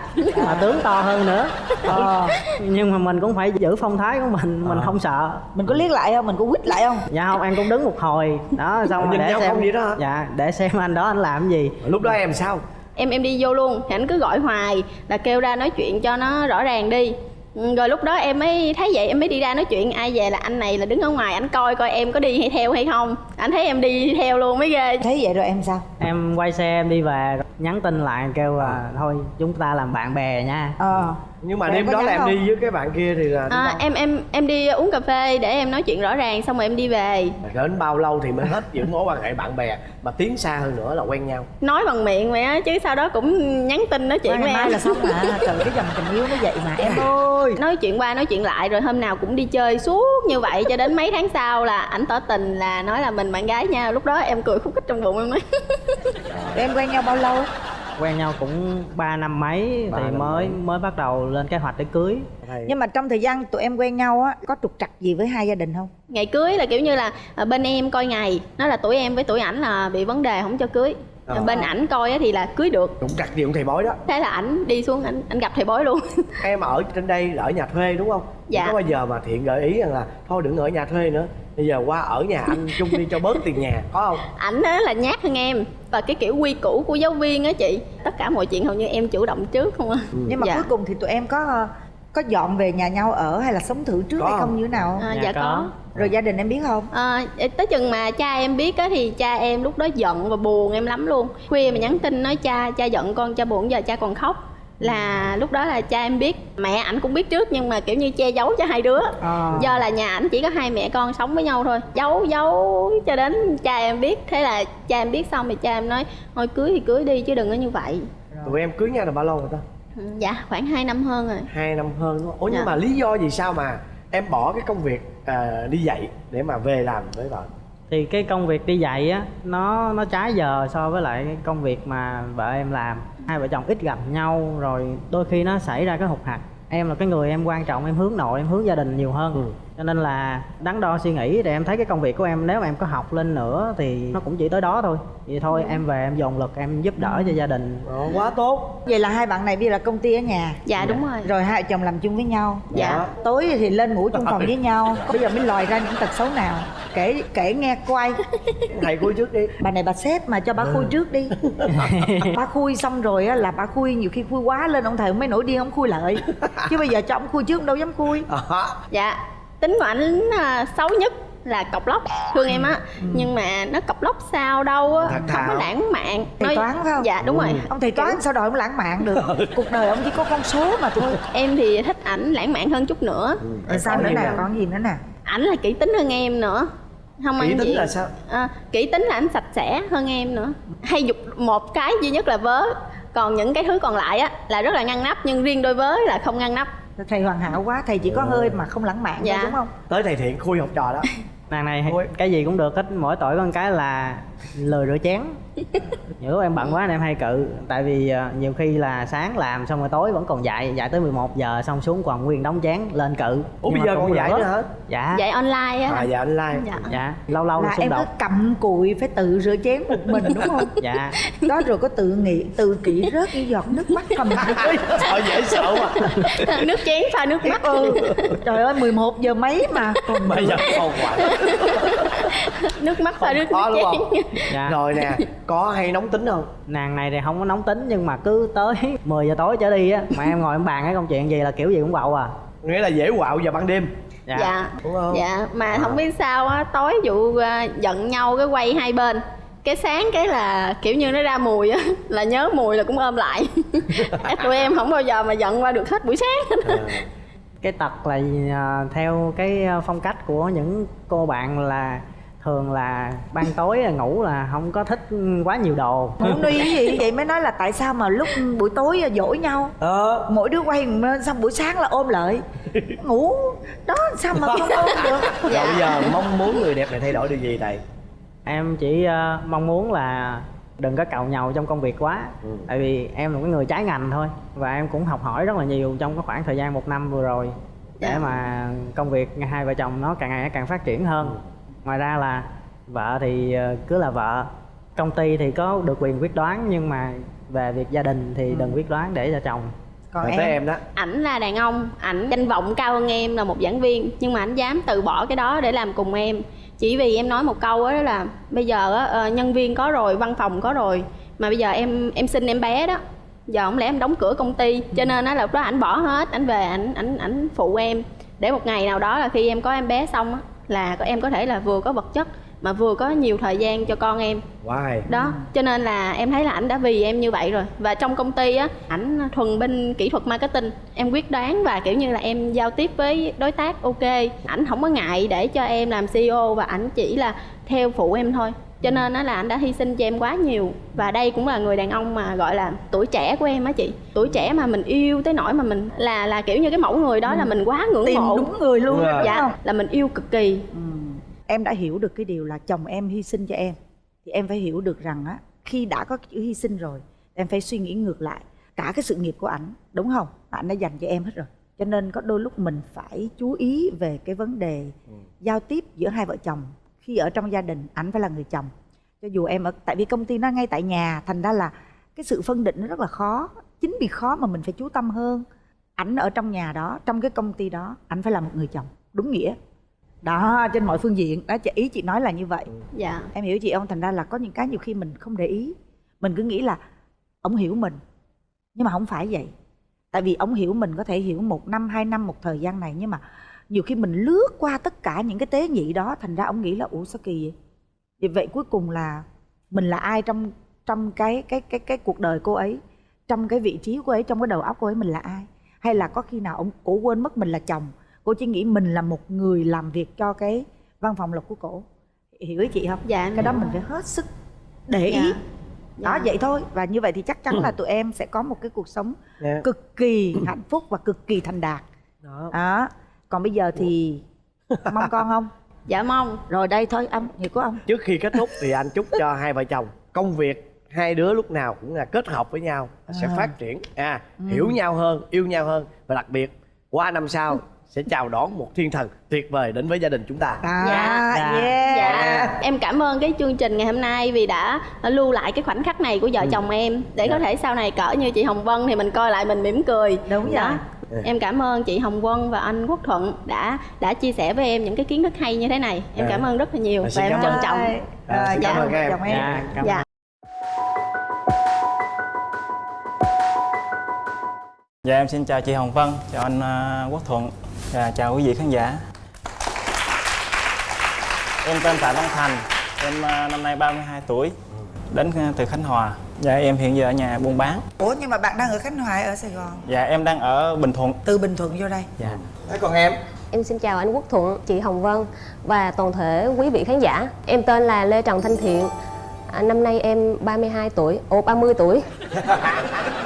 Mà tướng to hơn nữa. Ờ. Nhưng mà mình cũng phải giữ phong thái của mình mình Ờ. không sợ. Mình có liếc lại không? Mình có quýt lại không? Dạ không em cũng đứng một hồi. Đó xong rồi Nhìn để nhau xem không vậy đó dạ để xem anh đó anh làm cái gì. Lúc đó em sao? Em em đi vô luôn. Thì ảnh cứ gọi hoài là kêu ra nói chuyện cho nó rõ ràng đi rồi lúc đó em mới thấy vậy em mới đi ra nói chuyện ai về là anh này là đứng ở ngoài ảnh coi coi em có đi hay theo hay không. Ảnh thấy em đi theo luôn mới ghê. Thấy vậy rồi em sao? Em quay xe em đi về nhắn tin lại kêu là thôi chúng ta làm bạn bè nha. Ờ nhưng mà đêm đó là em không? đi với cái bạn kia thì là à, em em em đi uống cà phê để em nói chuyện rõ ràng xong rồi em đi về. Mà đến bao lâu thì mới hết những mối quan hệ bạn bè mà tiến xa hơn nữa là quen nhau? Nói bằng miệng vậy á chứ sau đó cũng nhắn tin nói chuyện với mai em. là xong mà. Trời cái dòng tình yêu nó vậy mà em ơi. nói chuyện qua nói chuyện lại rồi hôm nào cũng đi chơi suốt như vậy cho đến mấy tháng sau là ảnh tỏ tình là nói là mình bạn gái nha lúc đó em cười khúc khích trong bụng em nói. Em quen nhau bao lâu quen nhau cũng 3 năm mấy Ba thì năm mới mấy. mới bắt đầu lên kế hoạch để cưới. Thầy- nhưng mà trong thời gian tụi em quen nhau á có trục trặc gì với hai gia đình không? Ngày cưới là kiểu như là à, bên em coi ngày nói là tuổi em với tuổi ảnh là bị vấn đề không cho cưới. Ờ. bên ảnh coi á thì là cưới được. Cũng trặc gì cũng thầy bói đó. Thế là ảnh đi xuống ảnh ảnh gặp thầy bói luôn. Em ở trên đây ở nhà thuê đúng không? Dạ. có bao giờ mà thiện gợi ý rằng là thôi đừng ở nhà thuê nữa bây giờ qua ở nhà anh chung đi cho bớt tiền nhà có không? Ảnh á là nhát hơn em. Và cái kiểu quy củ của giáo viên á chị tất cả mọi chuyện hầu như em chủ động trước không à. Nhưng mà Dạ. cuối cùng thì tụi em có có dọn về nhà nhau ở hay là sống thử trước Có hay không không? như thế nào? À, Dạ, dạ có. có. Rồi gia đình em biết không? À, tới chừng mà cha em biết á thì cha em lúc đó giận và buồn em lắm luôn. Khuya mà nhắn tin nói cha cha giận con cha buồn giờ cha còn khóc là lúc đó là cha em biết mẹ ảnh cũng biết trước nhưng mà kiểu như che giấu cho hai đứa. Ờ. do là nhà ảnh chỉ có hai mẹ con sống với nhau thôi giấu giấu cho đến cha em biết. Thế là cha em biết xong thì cha em nói thôi cưới thì cưới đi chứ đừng có như vậy. Tụi em cưới nhau được bao lâu rồi ta? Ừ, dạ khoảng 2 năm hơn rồi. Hai năm hơn đúng không? Ủa nhưng Dạ. mà lý do gì sao mà em bỏ cái công việc à, đi dạy để mà về làm với vợ? Thì cái công việc đi dạy á nó nó trái giờ so với lại cái công việc mà vợ em làm hai vợ chồng ít gặp nhau, rồi đôi khi nó xảy ra cái hụt hạt em là cái người em quan trọng, em hướng nội, em hướng gia đình nhiều hơn Ừ cho nên là đắn đo suy nghĩ thì em thấy cái công việc của em nếu mà em có học lên nữa thì nó cũng chỉ tới đó thôi. Vậy thôi em về em dồn lực em giúp đỡ cho gia đình. Ờ, quá tốt. Vậy là hai bạn này bây giờ là công ty ở nhà? Dạ đúng rồi. Rồi hai vợ chồng làm chung với nhau? Dạ. Tối thì lên ngủ chung phòng với nhau. Bây giờ mới lòi ra những tật xấu nào? Kể kể nghe coi. Thầy khui trước đi. Bà này bà xếp mà cho bà khui trước đi. Bà khui xong rồi á là bà khui nhiều khi khui quá lên ông thầy mới nổi điên ông khui lại. Chứ bây giờ cho ông khui trước ông đâu dám khui. Đó. dạ tính của ảnh à, xấu nhất là cọc lóc thương em á. Nhưng mà nó cọc lóc sao đâu á không có lãng mạn. Thầy toán phải không? Dạ đúng rồi. Ông thầy toán sao đòi ông lãng mạn được? Cuộc đời ông chỉ có con số mà thôi. Em thì thích ảnh lãng mạn hơn chút nữa. Rồi sao nữa nè? còn gì nữa nè? Ảnh là kỹ tính hơn em nữa. Không kỹ ăn tính gì là sao? À, kỹ tính là ảnh sạch sẽ hơn em nữa. Hay dục một cái duy nhất là vớ. Còn những cái thứ còn lại á là rất là ngăn nắp nhưng riêng đôi vớ là không ngăn nắp thầy hoàn hảo quá thầy chỉ có hơi mà không lãng mạn Dạ. thôi đúng không? Tới thầy thiện khui học trò đó. Nàng này cái gì cũng được hết mỗi tội con cái là lười rửa chén. Nhiều lúc em bận quá nên em hay cự. Tại vì ờ, nhiều khi là sáng làm xong rồi tối vẫn còn dạy dạy tới 11 giờ xong xuống còn nguyên đống chén lên cự. Ủa bây giờ cũng còn dạy nữa hả? Dạ. Dạy online á à dạ online. Dạ. Dạ. Lâu lâu là xung em cứ đột cầm cùi phải tự rửa chén một mình đúng không? Dạ. Đó rồi có tự nghĩ tự kỷ rớt những giọt nước mắt cầm sợ dễ sợ mà nước chén pha nước mắt. Ừ. Trời ơi 11 giờ mấy mà còn bây giờ còn hoài. Nước mắt pha nước, nước chén dạ. Rồi nè có hay nóng tính không? Nàng này thì không có nóng tính nhưng mà cứ tới 10 giờ tối trở đi á mà em ngồi em bàn cái công chuyện gì là kiểu gì cũng bậu à. Nghĩa là dễ quạo vào ban đêm. Dạ, dạ. Đúng không? Dạ mà không biết sao á tối vụ à, giận nhau cái quay hai bên. Cái sáng cái là kiểu như nó ra mùi á là nhớ mùi là cũng ôm lại. Tụi em không bao giờ mà giận qua được hết buổi sáng. À, cái tật là à, theo cái à, phong cách của những cô bạn là thường là ban tối là ngủ là không có thích quá nhiều đồ. Ngủ nuy cái gì? Vậy mới nói là tại sao mà lúc buổi tối dỗi nhau? Ờ. Mỗi đứa quay xong buổi sáng là ôm lại. Ngủ. Đó sao mà không ôm được? Rồi bây giờ mong muốn người đẹp này thay đổi điều gì thầy? Em chỉ à, mong muốn là đừng có càu nhàu trong công việc quá. Ừ. tại vì em là cái người trái ngành thôi và em cũng học hỏi rất là nhiều trong cái khoảng thời gian một năm vừa rồi để Dạ. mà công việc hai vợ chồng nó càng ngày càng phát triển hơn ngoài ra là vợ thì ờ, cứ là vợ. Công ty thì có được quyền quyết đoán nhưng mà về việc gia đình thì đừng quyết đoán để cho chồng. Còn em, em đó. Ảnh là đàn ông ảnh danh vọng cao hơn em là một giảng viên nhưng mà ảnh dám từ bỏ cái đó để làm cùng em. Chỉ vì em nói một câu đó là bây giờ á, ờ, nhân viên có rồi văn phòng có rồi mà bây giờ em em sinh em bé đó. Giờ không lẽ em đóng cửa công ty cho nên á là lúc đó ảnh bỏ hết ảnh về ảnh ảnh ảnh phụ em. Để một ngày nào đó là khi em có em bé xong á là có- em có thể là vừa có vật chất mà vừa có nhiều thời gian cho con em. Wow. đó cho nên là em thấy là ảnh đã vì em như vậy rồi. Và trong công ty á ảnh thuần bên kỹ thuật marketing. Em quyết đoán và kiểu như là em giao tiếp với đối tác ok. Ảnh không có ngại để cho em làm ceo và ảnh chỉ là theo phụ em thôi cho nên á là ảnh đã hy sinh cho em quá nhiều. Và đây cũng là người đàn ông mà gọi là tuổi trẻ của em á chị. Tuổi trẻ mà mình yêu tới nỗi mà mình là là kiểu như cái mẫu người đó là mình quá ngưỡng tìm mộ. đúng người luôn đúng dạ không là mình yêu cực kỳ. Ừ. em đã hiểu được cái điều là chồng em hy sinh cho em. Thì em phải hiểu được rằng á khi đã có chữ hy sinh rồi em phải suy nghĩ ngược lại cả cái sự nghiệp của ảnh đúng không? Ảnh đã dành cho em hết rồi. Cho nên có đôi lúc mình phải chú ý về cái vấn đề giao tiếp giữa hai vợ chồng khi ở trong gia đình ảnh phải là người chồng. Cho dù em ở tại vì công ty nó ngay tại nhà thành ra là cái sự phân định nó rất là khó chính vì khó mà mình phải chú tâm hơn. Ảnh ở trong nhà đó trong cái công ty đó ảnh phải là một người chồng đúng nghĩa. Đó trên mọi phương diện. Đó chị ý chị nói là như vậy. Dạ. Em hiểu chị không? Thành ra là có những cái nhiều khi mình không để ý. Mình cứ nghĩ là ông hiểu mình. Nhưng mà không phải vậy. Tại vì ông hiểu mình có thể hiểu một năm hai năm một thời gian này nhưng mà nhiều khi mình lướt qua tất cả những cái tế nhị đó thành ra ông nghĩ là ủa sao kỳ vậy vì vậy cuối cùng là mình là ai trong trong cái cái cái cái cuộc đời cô ấy trong cái vị trí cô ấy trong cái đầu óc cô ấy mình là ai hay là có khi nào ông cổ quên mất mình là chồng cô chỉ nghĩ mình là một người làm việc cho cái văn phòng lộc của cổ hiểu ý chị không dạ cái đó hiểu. mình phải hết sức để Dạ. ý Dạ. đó vậy thôi và như vậy thì chắc chắn là tụi em sẽ có một cái cuộc sống Nè. cực kỳ hạnh phúc và cực kỳ thành đạt Đó. đó còn bây giờ thì mong con không? Dạ mong. Rồi đây thôi ông hiểu của ông trước khi kết thúc thì anh chúc cho hai vợ chồng công việc hai đứa lúc nào cũng là kết hợp với nhau sẽ À. phát triển. À hiểu nhau hơn yêu nhau hơn. Và đặc biệt qua năm sau sẽ chào đón một thiên thần tuyệt vời đến với gia đình chúng ta à, Dạ. yeah. Dạ, em cảm ơn cái chương trình ngày hôm nay vì đã lưu lại cái khoảnh khắc này của vợ chồng em để có thể sau này cỡ như chị Hồng Vân thì mình coi lại mình mỉm cười. Đúng Đó. rồi. Em cảm ơn chị Hồng Vân và anh Quốc Thuận đã đã chia sẻ với em những cái kiến thức hay như thế này. Em Dạ. cảm ơn rất là nhiều Dạ, và em trân ơn. trọng. Rồi, À, xin cảm dạ, ơn các em. em dạ cảm Dạ. Dạ em xin chào chị Hồng Vân, chào anh ờ, Quốc Thuận và chào quý vị khán giả. Em tên Tạ Văn Thành, em ờ, năm nay 32 tuổi, đến ờ, từ Khánh Hòa. Dạ em hiện giờ ở nhà buôn bán. ủa nhưng mà bạn đang ở khánh hòa ở sài gòn Dạ em đang ở Bình Thuận. từ bình thuận vô đây Dạ. Thế còn em Em xin chào anh Quốc Thuận, chị Hồng Vân và toàn thể quý vị khán giả. Em tên là Lê Trần Thanh Thiện. À, năm nay em 32 tuổi, ồ 30 tuổi.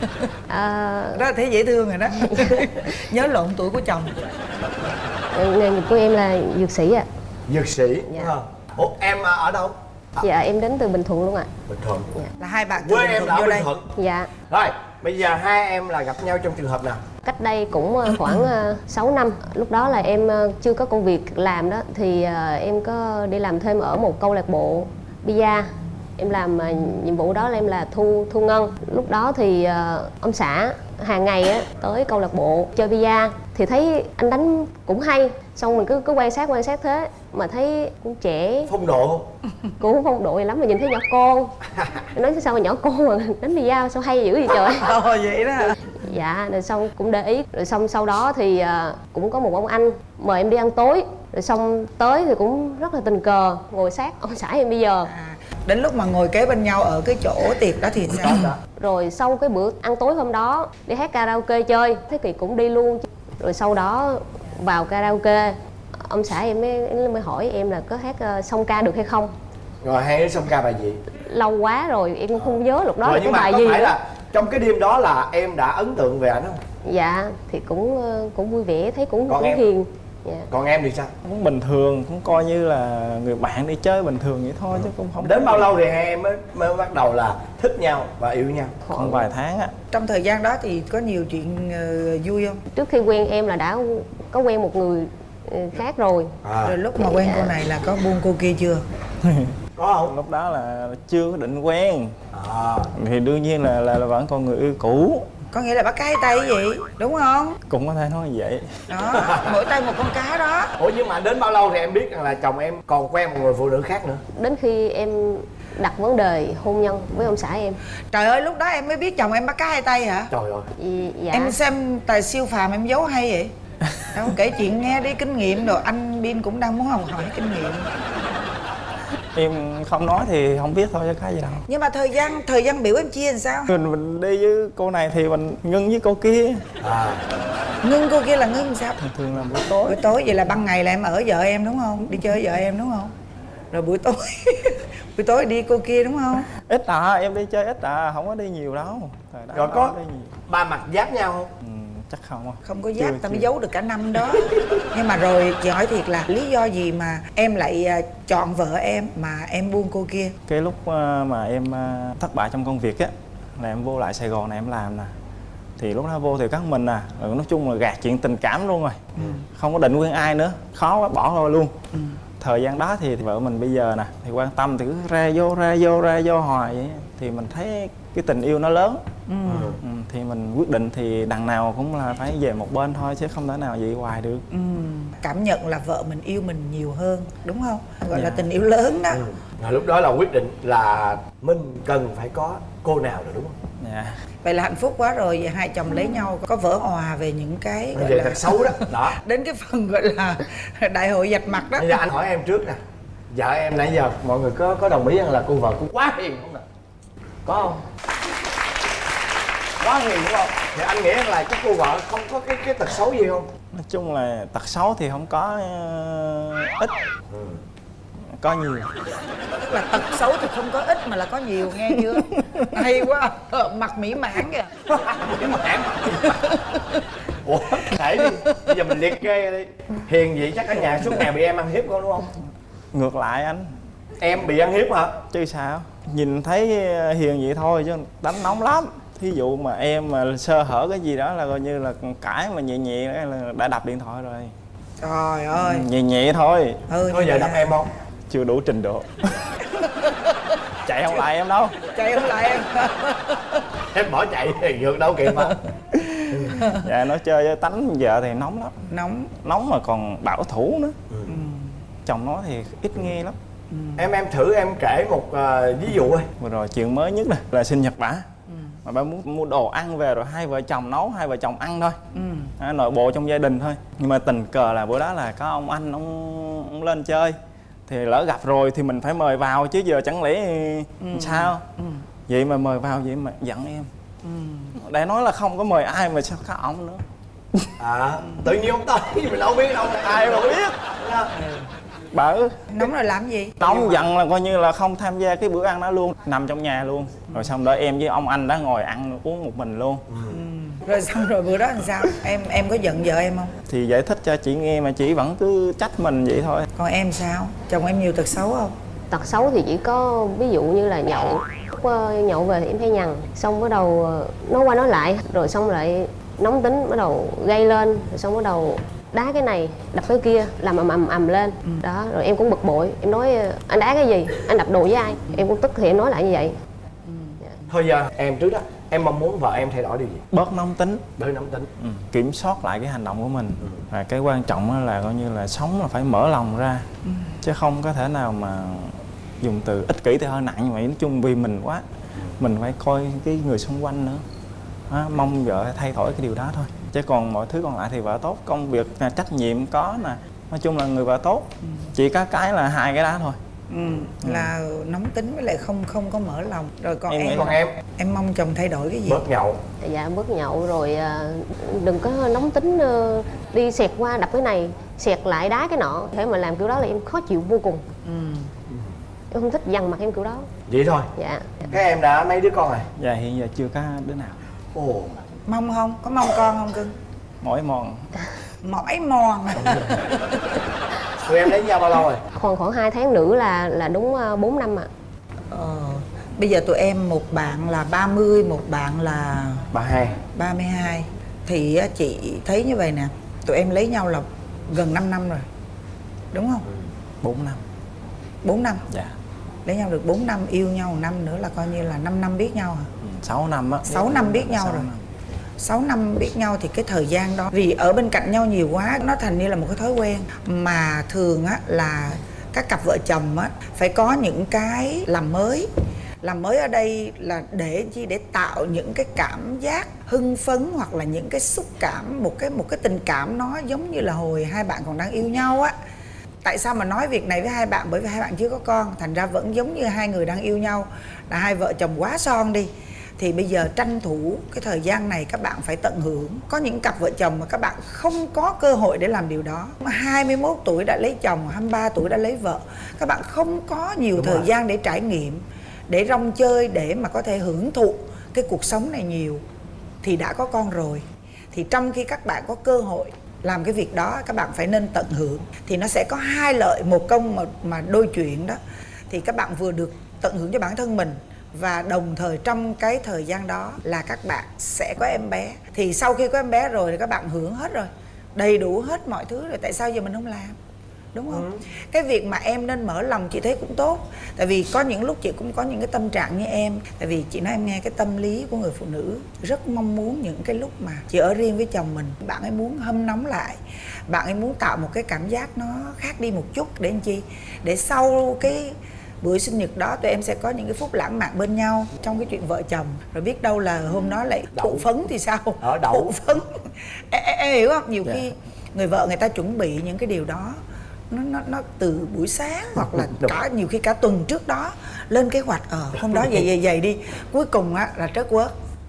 À, đó là thấy dễ thương rồi đó. Nhớ lộn tuổi của chồng. Nghề nghiệp của em là dược sĩ ạ. dược sĩ? Dạ. không ủa em à, ở đâu? Dạ em đến từ Bình Thuận luôn ạ. bình thuận. Là hai bạn từ quê bình em thuận ở vô bình đây. Thuận. Dạ, rồi bây giờ hai em là gặp nhau trong trường hợp nào? Cách đây cũng ờ, khoảng ờ, 6 năm. Lúc đó là em ờ, chưa có công việc làm đó thì ờ, em có đi làm thêm ở một câu lạc bộ bia. Em làm ờ, nhiệm vụ đó là em là thu thu ngân. Lúc đó thì ờ, ông xã hàng ngày á tới câu lạc bộ chơi bia thì thấy anh đánh cũng hay. Xong mình cứ cứ quan sát quan sát thế mà thấy cũng trẻ phong độ cũng không phong độ gì lắm mà nhìn thấy nhỏ con Em nói sao mà nhỏ con mà đánh bia sao hay dữ vậy trời. Ồ vậy đó dạ rồi xong cũng để ý. Rồi xong sau đó thì à, cũng có một ông anh mời em đi ăn tối. Rồi xong tới thì cũng rất là tình cờ ngồi sát. Ông xã em bây giờ. À, đến lúc mà ngồi kế bên nhau ở cái chỗ tiệc đó thì sao? Rồi sau cái bữa ăn tối hôm đó đi hát karaoke chơi. Thế kỳ cũng đi luôn rồi sau đó vào karaoke ông xã em mới, mới hỏi em là có hát uh, song ca được hay không? Rồi đứa xong ca bài gì? Lâu quá rồi em cũng không nhớ lúc đó rồi là nhưng cái mà bài có gì phải nữa. là trong cái đêm đó là em đã ấn tượng về ảnh không? Dạ thì cũng ờ, cũng vui vẻ thấy cũng Còn cũng em? hiền dạ. còn em thì sao? Cũng bình thường, cũng coi như là người bạn đi chơi bình thường vậy thôi chứ cũng không đến bao lâu thì hai em mới mới bắt đầu là thích nhau và yêu nhau? Khoảng vài tháng á. trong thời gian đó thì có nhiều chuyện ờ, vui không? Trước khi quen em là đã có quen một người ờ, khác rồi. À. Rồi lúc mà quen cô này là có buông cô kia chưa? Có không? Lúc đó là chưa có định quen. à. Thì đương nhiên là là, là vẫn còn người yêu cũ. Có nghĩa là bắt cái tay vậy đúng không? Cũng có thể nói vậy. đó mỗi tay một con cá đó. Ủa nhưng mà đến bao lâu thì em biết rằng là chồng em còn quen một người phụ nữ khác nữa? Đến khi em đặt vấn đề hôn nhân với ông xã em. Trời ơi lúc đó em mới biết chồng em bắt cá hai tay hả? Trời ơi. Dạ. Em xem tài siêu phàm em giấu hay vậy? Đâu kể chuyện nghe đi kinh nghiệm rồi anh bin cũng đang muốn học hỏi kinh nghiệm Em không nói thì không biết thôi chứ cái gì đâu. nhưng mà thời gian thời gian biểu em chia làm sao? Mình, mình đi với cô này thì mình ngưng với cô kia. à. Ngưng cô kia là ngưng sao? Thường thường là buổi tối. buổi tối vậy là ban ngày là em ở vợ em đúng không? Đi chơi với vợ em đúng không? Rồi buổi tối buổi tối đi cô kia đúng không? Ít à em đi chơi ít à không có đi nhiều đâu. Rồi có ba mặt giáp nhau không? Ừ, chắc không à không có giáp tao mới giấu được cả năm đó. Nhưng mà rồi chị hỏi thiệt là lý do gì mà em lại à, chọn vợ em mà em buông cô kia? Cái lúc ờ, mà em ờ, thất bại trong công việc á là em vô lại sài gòn này em làm nè. Thì lúc đó vô thì các mình à nói chung là gạt chuyện tình cảm luôn rồi. Không có định quen ai nữa. Khó quá bỏ rồi luôn thời gian đó thì vợ mình bây giờ nè thì quan tâm thì cứ ra vô ra vô ra vô hoài vậy. Thì mình thấy cái tình yêu nó lớn. Ừ, thì mình quyết định thì đằng nào cũng là phải về một bên thôi chứ không thể nào vậy hoài được. Ừ. cảm nhận là vợ mình yêu mình nhiều hơn đúng không? Gọi là Dạ. tình yêu lớn đó. Rồi lúc đó là quyết định là mình cần phải có cô nào rồi đúng không? Dạ. Vậy là hạnh phúc quá rồi vậy hai chồng lấy nhau có vỡ hòa về những cái bây gọi là thật xấu đó. Đó. đến cái phần gọi là đại hội dạch mặt đó. Bây giờ anh hỏi em trước nè. Vợ em nãy giờ mọi người có có đồng ý rằng là cô vợ cũng quá hiền không nè? Có không? Quá hiền đúng không? Thì anh nghĩ là cái cô vợ không có cái cái tật xấu gì không? Nói chung là tật xấu thì không có ờ, ít có nhiều. Tức là tật xấu thì không có ít mà là có nhiều nghe chưa? Hay quá Ờ, mặt mỹ mãn kìa. Cái mảng ủa để đi. Bây giờ mình liệt kê đi. Hiền vậy chắc ở nhà suốt ngày bị em ăn hiếp con đúng không? Ngược lại anh. Em bị ăn hiếp hả? Chứ sao? Nhìn thấy hiền vậy thôi chứ đánh nóng lắm. Thí dụ mà em mà sơ hở cái gì đó là coi như là cãi mà nhẹ nhẹ là đã đập điện thoại rồi. Trời ơi. Nhẹ nhẹ thôi. Ừ thôi giờ đập em không chưa đủ trình độ. Chạy không lại em đâu. Chạy không lại em. Em bỏ chạy thì vượt đâu kịp mà. Dạ nói chơi với tánh vợ thì nóng lắm. Nóng. Nóng mà còn bảo thủ nữa. Chồng nói thì ít nghe lắm. Em em thử em kể một ờ, ví dụ đi. Vừa rồi chuyện mới nhất này là sinh nhật bả mà bà muốn mua đồ ăn về rồi hai vợ chồng nấu hai vợ chồng ăn thôi. Ừ. à, nội bộ trong gia đình thôi. Nhưng mà tình cờ là bữa đó là có ông anh ông, ông lên chơi thì lỡ gặp rồi thì mình phải mời vào chứ giờ chẳng lẽ sao? Ừ. vậy mà mời vào vậy mà giận em. Ừ. để nói là không có mời ai mà sao có ổng nữa. À tự nhiên ông tới mình đâu biết đâu. Ai mà biết? Bở nóng rồi làm gì? Nóng giận là coi như là không tham gia cái bữa ăn đó luôn. Nằm trong nhà luôn. Rồi xong đó em với ông anh đã ngồi ăn uống một mình luôn rồi xong rồi bữa đó làm sao? Em em có giận vợ em không? Thì giải thích cho chị nghe mà chị vẫn cứ trách mình vậy thôi. Còn em sao? Chồng em nhiều tật xấu không? Tật xấu thì chỉ có ví dụ như là nhậu. Lúc ờ, nhậu về thì em hay nhằn xong bắt đầu ờ, nói qua nói lại rồi xong lại nóng tính bắt đầu gây lên rồi xong bắt đầu đá cái này đập cái kia làm ầm ầm ầm lên. Đó rồi em cũng bực bội em nói ờ, anh đá cái gì? Anh đập đồ với ai? Em cũng tức thì em nói lại như vậy. Thôi giờ em trước đó em mong muốn vợ em thay đổi điều gì? Bớt nóng tính. Bớt nóng tính. Ừ. kiểm soát lại cái hành động của mình. Và cái quan trọng á là coi như là sống là phải mở lòng ra. Chứ không có thể nào mà dùng từ ích kỷ thì hơi nặng nhưng mà nói chung vì mình quá mình phải coi cái người xung quanh nữa. Đó, mong vợ thay đổi cái điều đó thôi. Chứ còn mọi thứ còn lại thì vợ tốt công việc là trách nhiệm có nè. Nói chung là người vợ tốt. Chỉ có cái là hai cái đó thôi ừ. là nóng tính với lại không không có mở lòng. Rồi còn Em em còn em em mong chồng thay đổi cái gì? Bớt nhậu. Dạ bớt nhậu rồi ờ, đừng có nóng tính ờ, đi xẹt qua đập cái này xẹt lại đá cái nọ. Thế mà làm kiểu đó là em khó chịu vô cùng. Ừ. em không thích dằn mặt em kiểu đó. Vậy thôi. Dạ. Các em đã mấy đứa con rồi? Và hiện giờ chưa có đứa nào. Ồ. Mong không? Có mong con không cưng? Mỏi mòn. Mỏi mòn tụi em lấy nhau bao lâu rồi? Còn khoảng 2 tháng nữa là là đúng 4 năm ạ. Ờ, bây giờ tụi em một bạn là 30 một bạn là bà hai. 32 thì chị thấy như vậy nè tụi em lấy nhau là gần 5 năm rồi đúng không? 4 năm. 4 năm? Dạ. Lấy nhau được 4 năm yêu nhau năm nữa là coi như là 5 năm biết nhau hả 6 năm á. 6 năm biết nhau Sáu rồi. năm. 6 năm biết nhau thì cái thời gian đó, vì ở bên cạnh nhau nhiều quá, nó thành như là một cái thói quen. Mà thường á là các cặp vợ chồng á phải có những cái làm mới. Làm mới ở đây là để chi? Để tạo những cái cảm giác hưng phấn hoặc là những cái xúc cảm, một cái một cái tình cảm nó giống như là hồi hai bạn còn đang yêu nhau á. Tại sao mà nói việc này với hai bạn? Bởi vì hai bạn chưa có con, thành ra vẫn giống như hai người đang yêu nhau. Là hai vợ chồng quá son đi thì bây giờ tranh thủ cái thời gian này các bạn phải tận hưởng. Có những cặp vợ chồng mà các bạn không có cơ hội để làm điều đó. 21 tuổi đã lấy chồng 23 tuổi đã lấy vợ. Các bạn không có nhiều Đúng thời rồi. gian để trải nghiệm để rong chơi để mà có thể hưởng thụ cái cuộc sống này nhiều. Thì đã có con rồi. Thì trong khi các bạn có cơ hội làm cái việc đó các bạn phải nên tận hưởng. Thì nó sẽ có hai lợi một công mà mà đôi chuyện đó. Thì các bạn vừa được tận hưởng cho bản thân mình và đồng thời trong cái thời gian đó là các bạn sẽ có em bé. Thì sau khi có em bé rồi thì các bạn hưởng hết rồi. Đầy đủ hết mọi thứ rồi. Tại sao giờ mình không làm? Đúng không? Cái việc mà em nên mở lòng chị thấy cũng tốt. Tại vì có những lúc chị cũng có những cái tâm trạng như em. Tại vì chị nói em nghe cái tâm lý của người phụ nữ rất mong muốn những cái lúc mà chị ở riêng với chồng mình. Bạn ấy muốn hâm nóng lại. Bạn ấy muốn tạo một cái cảm giác nó khác đi một chút. Để làm chi? Để sau cái bữa sinh nhật đó tụi em sẽ có những cái phút lãng mạn bên nhau trong cái chuyện vợ chồng rồi biết đâu là hôm đó lại Đậu. thụ phấn thì sao Ở đậu. thụ phấn em, hiểu không nhiều Dạ. khi người vợ người ta chuẩn bị những cái điều đó nó nó nó từ buổi sáng hoặc là Đúng. cả nhiều khi cả tuần trước đó lên kế hoạch ờ hôm đó vậy vậy vậy đi cuối cùng á là trớt quớt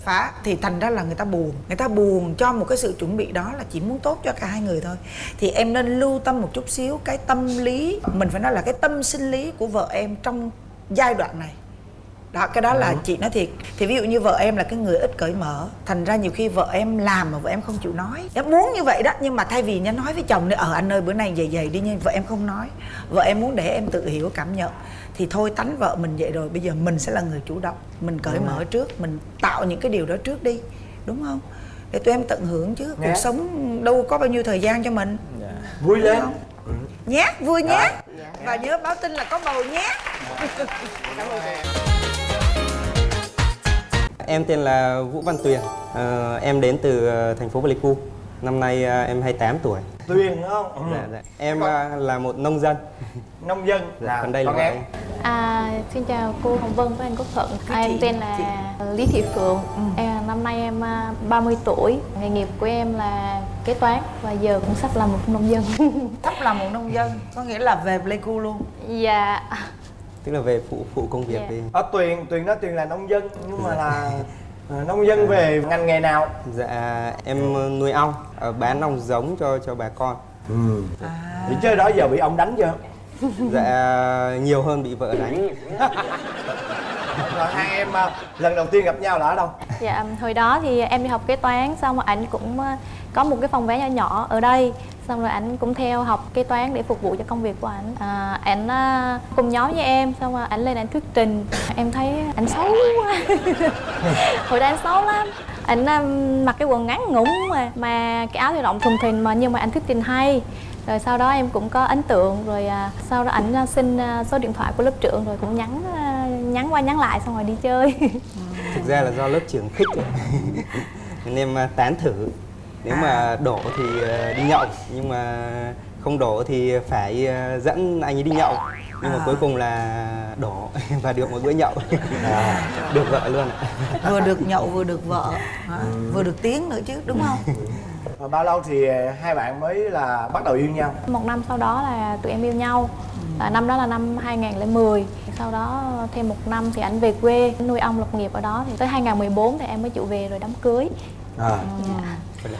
phá thì thành ra là người ta buồn. Người ta buồn cho một cái sự chuẩn bị đó là chỉ muốn tốt cho cả hai người thôi. Thì em nên lưu tâm một chút xíu cái tâm lý mình phải nói là cái tâm sinh lý của vợ em trong giai đoạn này. Đó cái đó là chị nói thiệt. Thì ví dụ như vợ em là cái người ít cởi mở thành ra nhiều khi vợ em làm mà vợ em không chịu nói. Em muốn như vậy đó nhưng mà thay vì nhá nói với chồng ở anh ơi bữa nay vậy vậy đi nhưng vợ em không nói. Vợ em muốn để em tự hiểu cảm nhận thì thôi tánh vợ mình vậy rồi bây giờ mình sẽ là người chủ động mình cởi mở trước mình tạo những cái điều đó trước đi đúng không? Để tụi em tận hưởng chứ Dạ. cuộc sống đâu có bao nhiêu thời gian cho mình. Vui lên. nhé vui nhé và nhớ báo tin là có bầu nhé Em tên là Vũ Văn Tuyền, Ờ, em đến từ ờ, thành phố Pleiku. Năm nay ờ, em 28 tuổi. tuyền đúng không ừ. Dạ, dạ. Em ờ, là một nông dân. nông dân Dạ, còn đây là còn em. À, xin chào cô Hồng Vân với anh Quốc Thuận. À, em chị, tên là Lý Thị Phượng. Em, năm nay em à, 30 tuổi. Nghề nghiệp của em là kế toán và giờ cũng sắp là một nông dân. thấp là một nông dân có nghĩa là về pleiku luôn dạ. Tức là về phụ phụ công việc Dạ. đi. ở tuyền tuyền nói tuyền là nông dân nhưng mà là ờ, nông dân về ngành nghề nào Dạ em ờ, nuôi ong, ờ, bán ong giống cho cho bà con. ừ. thì chơi đó giờ bị ông đánh chưa Dạ nhiều hơn bị vợ đánh. rồi hai em ờ, lần đầu tiên gặp nhau là ở đâu Dạ, hồi đó thì em đi học kế toán xong rồi ảnh cũng à, có một cái phòng vé nhỏ nhỏ ở đây. Xong rồi ảnh cũng theo học kế toán để phục vụ cho công việc của ảnh. À, ảnh à, cùng nhóm với em xong rồi ảnh lên ảnh thuyết trình. Em thấy ảnh xấu quá. Hồi đó anh xấu lắm. Ảnh à, mặc cái quần ngắn ngủn mà mà cái áo thì rộng thùng thình mà nhưng mà ảnh thuyết trình hay. Rồi sau đó em cũng có ấn tượng rồi à, sau đó ảnh à, xin à, số điện thoại của lớp trưởng rồi cũng nhắn à, nhắn qua nhắn lại xong rồi đi chơi. Thực ra là do lớp trưởng khích. Nên em à, tán thử. Nếu mà đổ thì ờ, đi nhậu, nhưng mà không đổ thì phải ờ, dẫn anh ấy đi nhậu. Nhưng mà cuối cùng là đổ và được một bữa nhậu. được vợ luôn ạ. vừa được nhậu vừa được vợ. Hả? vừa được tiếng nữa chứ đúng không? Và bao lâu thì hai bạn mới là bắt đầu yêu nhau? Một năm sau đó là tụi em yêu nhau. À, Năm đó là năm 2010 Sau đó thêm một năm thì anh về quê nuôi ong lập nghiệp ở đó. Thì tới 2014 thì em mới chịu về rồi đám cưới. À. Dạ,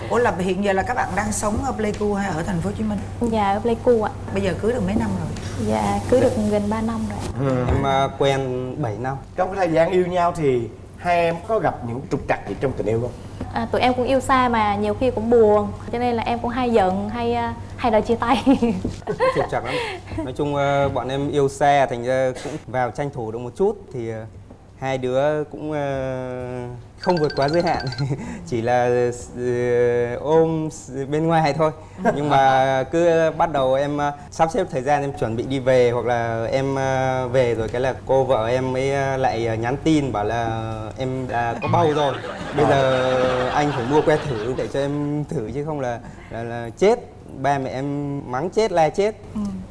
ủa là hiện giờ là các bạn đang sống ở pleiku hay ở thành phố hồ chí minh? Dạ ở Pleiku ạ. Bây giờ cưới được mấy năm rồi? Dạ cưới được gần 3 năm rồi Ừ. Em ờ, quen 7 năm. trong cái thời gian yêu nhau thì hai em có gặp những trục trặc gì trong tình yêu không? À, Tụi em cũng yêu xa mà nhiều khi cũng buồn. Cho nên là em cũng hay giận hay à, hay đòi chia tay. Trục trặc lắm. Nói chung ờ, bọn em yêu xe thành ra cũng vào tranh thủ được một chút thì hai đứa cũng không vượt quá giới hạn. Chỉ là ờ, ôm bên ngoài thôi. Nhưng mà cứ bắt đầu em ờ, sắp xếp thời gian em chuẩn bị đi về hoặc là em ờ, về rồi cái là cô vợ em mới lại nhắn tin bảo là em đã có bầu rồi. Bây giờ anh phải mua que thử để cho em thử chứ không là là, là chết. Ba mẹ em mắng chết la chết.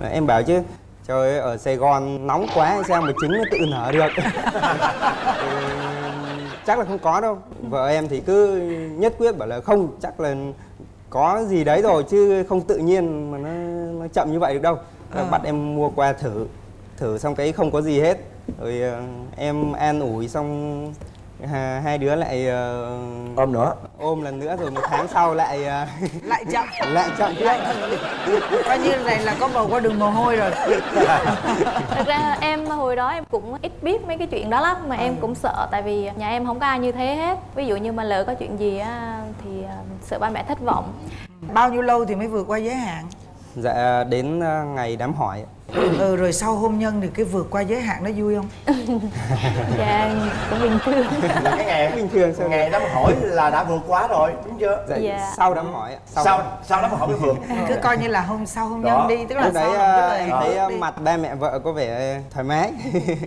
Ờ, em bảo chứ trời ơi ở sài gòn nóng quá sao mà trứng nó tự nở được? Ừ, chắc là không có đâu. Vợ em thì cứ nhất quyết bảo là không chắc là có gì đấy rồi chứ không tự nhiên mà nó, nó chậm như vậy được đâu. Ờ, bắt em mua qua thử thử xong cái không có gì hết. Rồi ờ, em an ủi xong hai đứa lại ờ, ôm nữa. ôm lần nữa rồi một tháng sau lại ờ, lại chậm. Lại chậm. Tiếp coi như này là có bầu qua đường mồ hôi rồi. Thực ra em hồi đó em cũng ít biết mấy cái chuyện đó lắm Mà em cũng sợ tại vì nhà em không có ai như thế hết. Ví dụ như mà lỡ có chuyện gì á thì à, sợ ba mẹ thất vọng. Bao nhiêu lâu thì mới vượt qua giới hạn? Dạ đến ờ, ngày đám hỏi. Ừ rồi sau hôn nhân thì cái vượt qua giới hạn nó vui không Dạ cũng bình thường cái ngày bình thường sao ngày đám hỏi là đã vượt quá rồi đúng chưa dạ, Dạ. sau đám hỏi ạ. sau sau đám hỏi mới vượt cứ coi như là hôn sau hôn nhân đi tức là lúc đấy sau cái em thấy đi. mặt ba mẹ vợ có vẻ thoải mái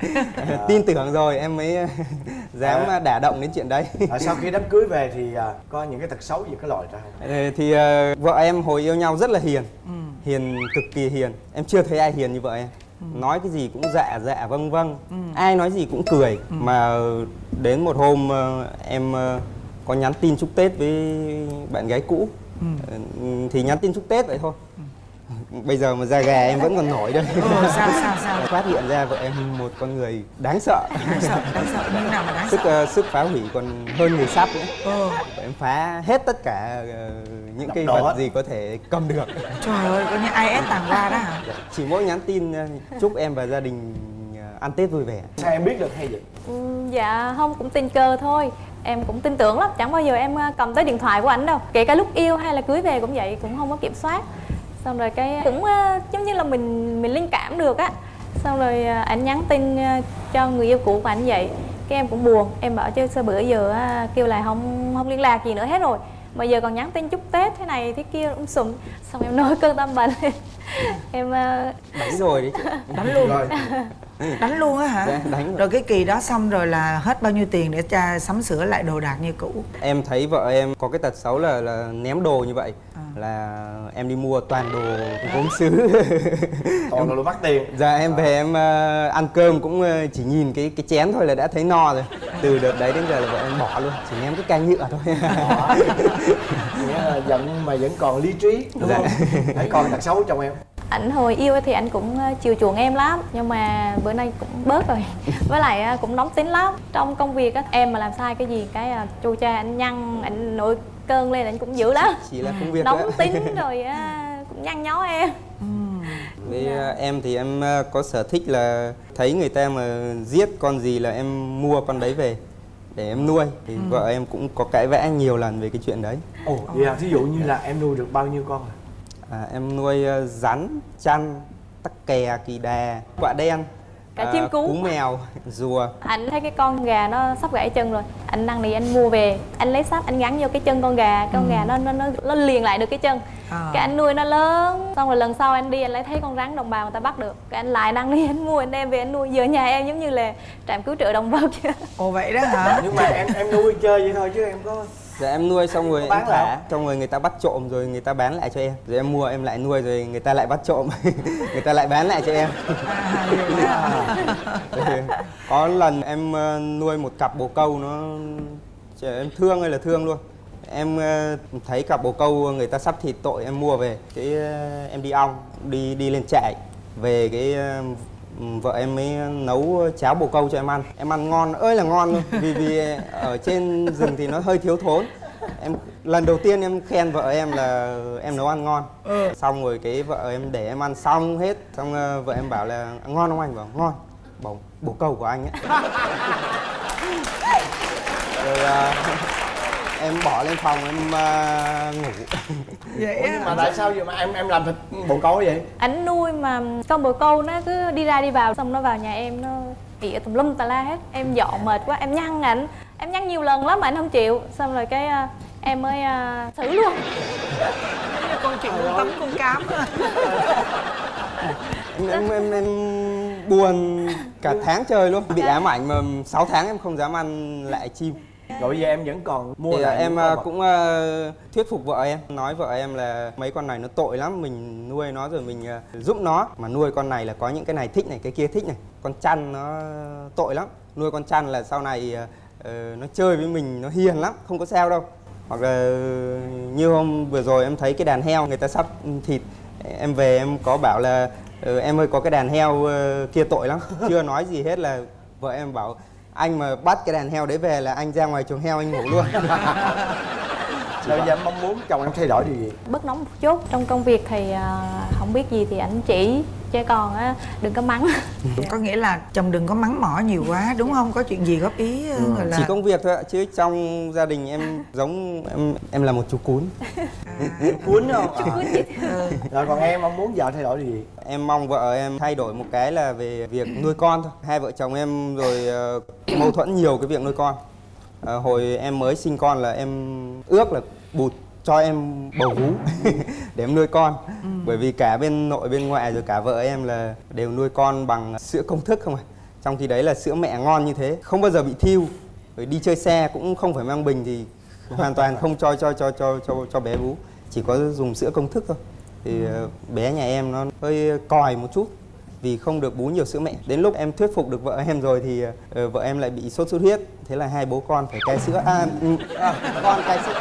tin tưởng rồi em mới ờ, dám À. đả động đến chuyện đấy à, sau khi đám cưới về thì à, có những cái tật xấu gì có lòi ra không Ờ, thì ờ, vợ em hồi yêu nhau rất là hiền Ừ. hiền cực kỳ hiền. Em chưa thấy ai hiền như vợ em nói cái gì cũng dạ dạ vâng vâng. Ừ. ai nói gì cũng cười. Mà đến một hôm ờ, em ờ, có nhắn tin chúc tết với bạn gái cũ. Ừ. Ờ, thì nhắn tin chúc tết vậy thôi bây giờ mà ra gà em vẫn còn nổi đây Ừ, sao sao sao? Phát hiện ra vợ em một con người đáng sợ. Đáng sợ đáng sợ. Như nào mà đáng sức sợ? ờ, sức phá hủy còn hơn người sắp nữa. Ừ. Vợ em phá hết tất cả ờ, những đổ vật gì có thể cầm được. Trời ơi coi như ai ép tàng qua đó hả? Chỉ mỗi nhắn tin ờ, chúc em và gia đình ăn tết vui vẻ. Sao em biết được hay vậy? Ừ, dạ không cũng tình cờ thôi. Em cũng tin tưởng lắm. Chẳng bao giờ em cầm tới điện thoại của ảnh đâu. Kể cả lúc yêu hay là cưới về cũng vậy cũng không có kiểm soát xong rồi cái cũng ờ, giống như là mình mình linh cảm được á. Xong rồi ờ, ảnh nhắn tin ờ, cho người yêu cũ của ảnh vậy. Cái em cũng buồn em bảo chứ sao bữa giờ kêu là không không liên lạc gì nữa hết rồi. Mà giờ còn nhắn tin chúc tết thế này thế kia um sùm. Xong em nổi cơn tâm bệnh em đánh rồi đấy chị. Đánh luôn. Đánh luôn á hả? Dạ, đánh rồi. rồi cái kỳ đó xong rồi là hết bao nhiêu tiền để cha sắm sửa lại đồ đạc như cũ? Em thấy vợ em có cái tật xấu là là ném đồ như vậy là em đi mua toàn đồ gốm sứ toàn đồ mắc tiền. Dạ em về em ờ, ăn cơm cũng ờ, chỉ nhìn cái cái chén thôi là đã thấy no rồi. Từ đợt đấy đến giờ là vợ em bỏ luôn chỉ ném cái canh nhựa thôi. Nghĩa là giận mà vẫn còn lý trí đúng Dạ. không? Hãy còn tật xấu chồng em. Ảnh hồi yêu thì anh cũng ờ, chiều chuộng em lắm nhưng mà bữa nay cũng bớt rồi. Với lại cũng nóng tính lắm. Trong công việc á em mà làm sai cái gì cái chu cha anh nhăn anh nổi cơn lên anh cũng dữ lắm. Chỉ là công việc nóng thôi ạ. tính rồi ờ, cũng nhăn nhó em. Với ờ, em thì em ờ, có sở thích là thấy người ta mà giết con gì là em mua con đấy về để em nuôi. Thì vợ em cũng có cãi vã nhiều lần về cái chuyện đấy. Ồ vậy à thí dụ như là em nuôi được bao nhiêu con à à, em nuôi rắn chăn tắc kè kỳ đà quạ đen Cả chim cú. cú mèo rùa. Anh thấy cái con gà nó sắp gãy chân rồi. Anh năn nỉ anh mua về. Anh lấy sắt anh gắn vô cái chân con gà. Con gà nó nó nó nó liền lại được cái chân. À. cái anh nuôi nó lớn. Xong rồi lần sau anh đi anh lại thấy con rắn đồng bào người ta bắt được. Cái anh lại năn nỉ anh mua anh đem về anh nuôi. Giờ nhà em giống như là trạm cứu trợ động vật. Ồ vậy đó hả? Nhưng mà em em nuôi chơi vậy thôi chứ em có Dạ em nuôi xong rồi bán em lại thả, xong rồi người ta bắt trộm rồi người ta bán lại cho em. Rồi em mua em lại nuôi rồi người ta lại bắt trộm, người ta lại bán lại cho em. Rồi có lần em ờ, nuôi một cặp bồ câu nó em thương hay là thương luôn. Em ờ, thấy cặp bồ câu người ta sắp thịt tội em mua về, cái ờ, em đi ong, đi đi lên trại về cái vợ em mới nấu cháo bồ câu cho em ăn. Em ăn ngon ơi là ngon luôn. Vì vì ở trên rừng thì nó hơi thiếu thốn. Em lần đầu tiên em khen vợ em là em nấu ăn ngon. Xong rồi cái vợ em để em ăn xong hết xong ờ, vợ em bảo là ngon không anh? Bảo ngon. Bảo bồ câu của anh ấy. Rồi ờ, em bỏ lên phòng em ờ, ngủ. Vậy Ủa, nhưng mà tại sao vậy mà em em làm thịt bồ câu vậy? Ảnh nuôi mà con bồ câu nó cứ đi ra đi vào xong nó vào nhà em nó ỉa tùm lum tà la hết. Em dọn mệt quá em nhăn ảnh. Em nhăn nhiều lần lắm mà anh không chịu. Xong rồi cái à, em mới à, xử luôn. Con chuyện con tắm con cám em, em, em, em buồn cả tháng trời luôn. Bị ám ảnh mà 6 tháng em không dám ăn lại chim rồi bây giờ em vẫn còn mua thì lại em à, cũng à, thuyết phục vợ em nói vợ em là mấy con này nó tội lắm mình nuôi nó rồi mình à, giúp nó. Mà nuôi con này là có những cái này thích này cái kia thích này. Con chăn nó tội lắm. Nuôi con chăn là sau này ờ, nó chơi với mình nó hiền lắm không có sao đâu. Hoặc là như hôm vừa rồi em thấy cái đàn heo người ta sắp thịt em về em có bảo là "Ừ, em ơi có cái đàn heo ờ, kia tội lắm. Chưa nói gì hết là vợ em bảo anh mà bắt cái đàn heo đấy về là anh ra ngoài chuồng heo anh ngủ luôn. Rồi bây giờ em mong muốn chồng em thay đổi điều gì? Bớt nóng một chút. Trong công việc thì à, không biết gì thì ảnh chỉ chứ còn á đừng có mắng. Có nghĩa là chồng đừng có mắng mỏ nhiều quá đúng không? Có chuyện gì góp ý ờ, gọi là chỉ công việc thôi ạ chứ trong gia đình em giống em em là một chú cún. Cuốn không Chú cuốn chị. rồi còn em mong muốn vợ thay đổi gì? Em mong vợ em thay đổi một cái là về việc nuôi con thôi. Hai vợ chồng em rồi ờ, mâu thuẫn nhiều cái việc nuôi con. Ờ, hồi em mới sinh con là em ước là bụt cho em bầu vú để em nuôi con. Bởi vì cả bên nội bên ngoại rồi cả vợ em là đều nuôi con bằng sữa công thức không à trong khi đấy là sữa mẹ ngon như thế không bao giờ bị thiêu. Rồi đi chơi xe cũng không phải mang bình thì hoàn toàn không cho cho cho cho cho cho bé bú chỉ có dùng sữa công thức thôi. Thì ờ, bé nhà em nó hơi còi một chút vì không được bú nhiều sữa mẹ. Đến lúc em thuyết phục được vợ em rồi thì ờ, vợ em lại bị sốt xuất huyết. Thế là hai bố con phải cai sữa. À, ừ, à con cai sữa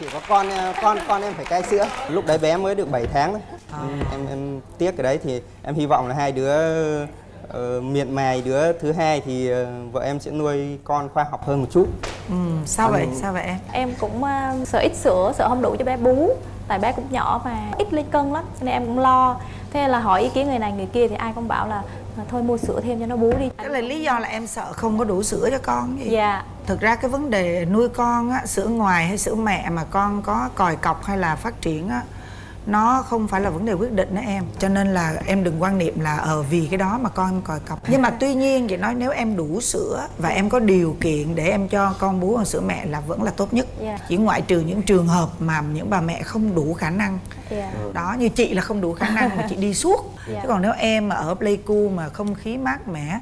chỉ có, con ờ, con con em phải cai sữa. Lúc đấy bé mới được 7 tháng đấy em em tiếc cái đấy thì em hy vọng là hai đứa ờ, miệt mài đứa thứ hai thì ờ, vợ em sẽ nuôi con khoa học hơn một chút. Ừ, sao vậy? Sao vậy em? Em cũng uh, sợ ít sữa sợ không đủ cho bé bú. Tại bé cũng nhỏ và ít lên cân lắm cho nên em cũng lo. Thế là hỏi ý kiến người này người kia thì ai cũng bảo là "À, thôi mua sữa thêm cho nó bú đi. Cái là lý do là em sợ không có đủ sữa cho con gì dạ. Thực ra cái vấn đề nuôi con á, sữa ngoài hay sữa mẹ mà con có còi cọc hay là phát triển á nó không phải là vấn đề quyết định đó em. Cho nên là em đừng quan niệm là ờ vì cái đó mà con em còi cọc nhưng mà tuy nhiên chị nói nếu em đủ sữa và em có điều kiện để em cho con bú bằng sữa mẹ là vẫn là tốt nhất. Dạ. chỉ ngoại trừ những trường hợp mà những bà mẹ không đủ khả năng. Dạ. Đó như chị là không đủ khả năng mà chị đi suốt. Dạ. chứ còn nếu em mà ở pleiku mà không khí mát mẻ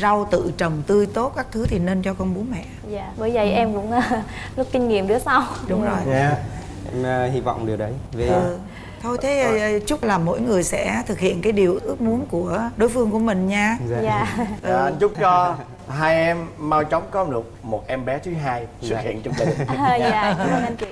rau tự trồng tươi tốt các thứ thì nên cho con bú mẹ. Dạ bởi vậy em cũng uh, rút kinh nghiệm đứa sau. Đúng rồi. Dạ em ờ, hy vọng điều đấy. Về ừ. Thôi thế ờ, chúc là mỗi người sẽ thực hiện cái điều ước muốn của đối phương của mình nha. Dạ. dạ. Dạ, anh chúc cho hai em mau chóng có được một em bé thứ hai xuất Dạ. hiện trong gia đình. Dạ cảm ơn anh chị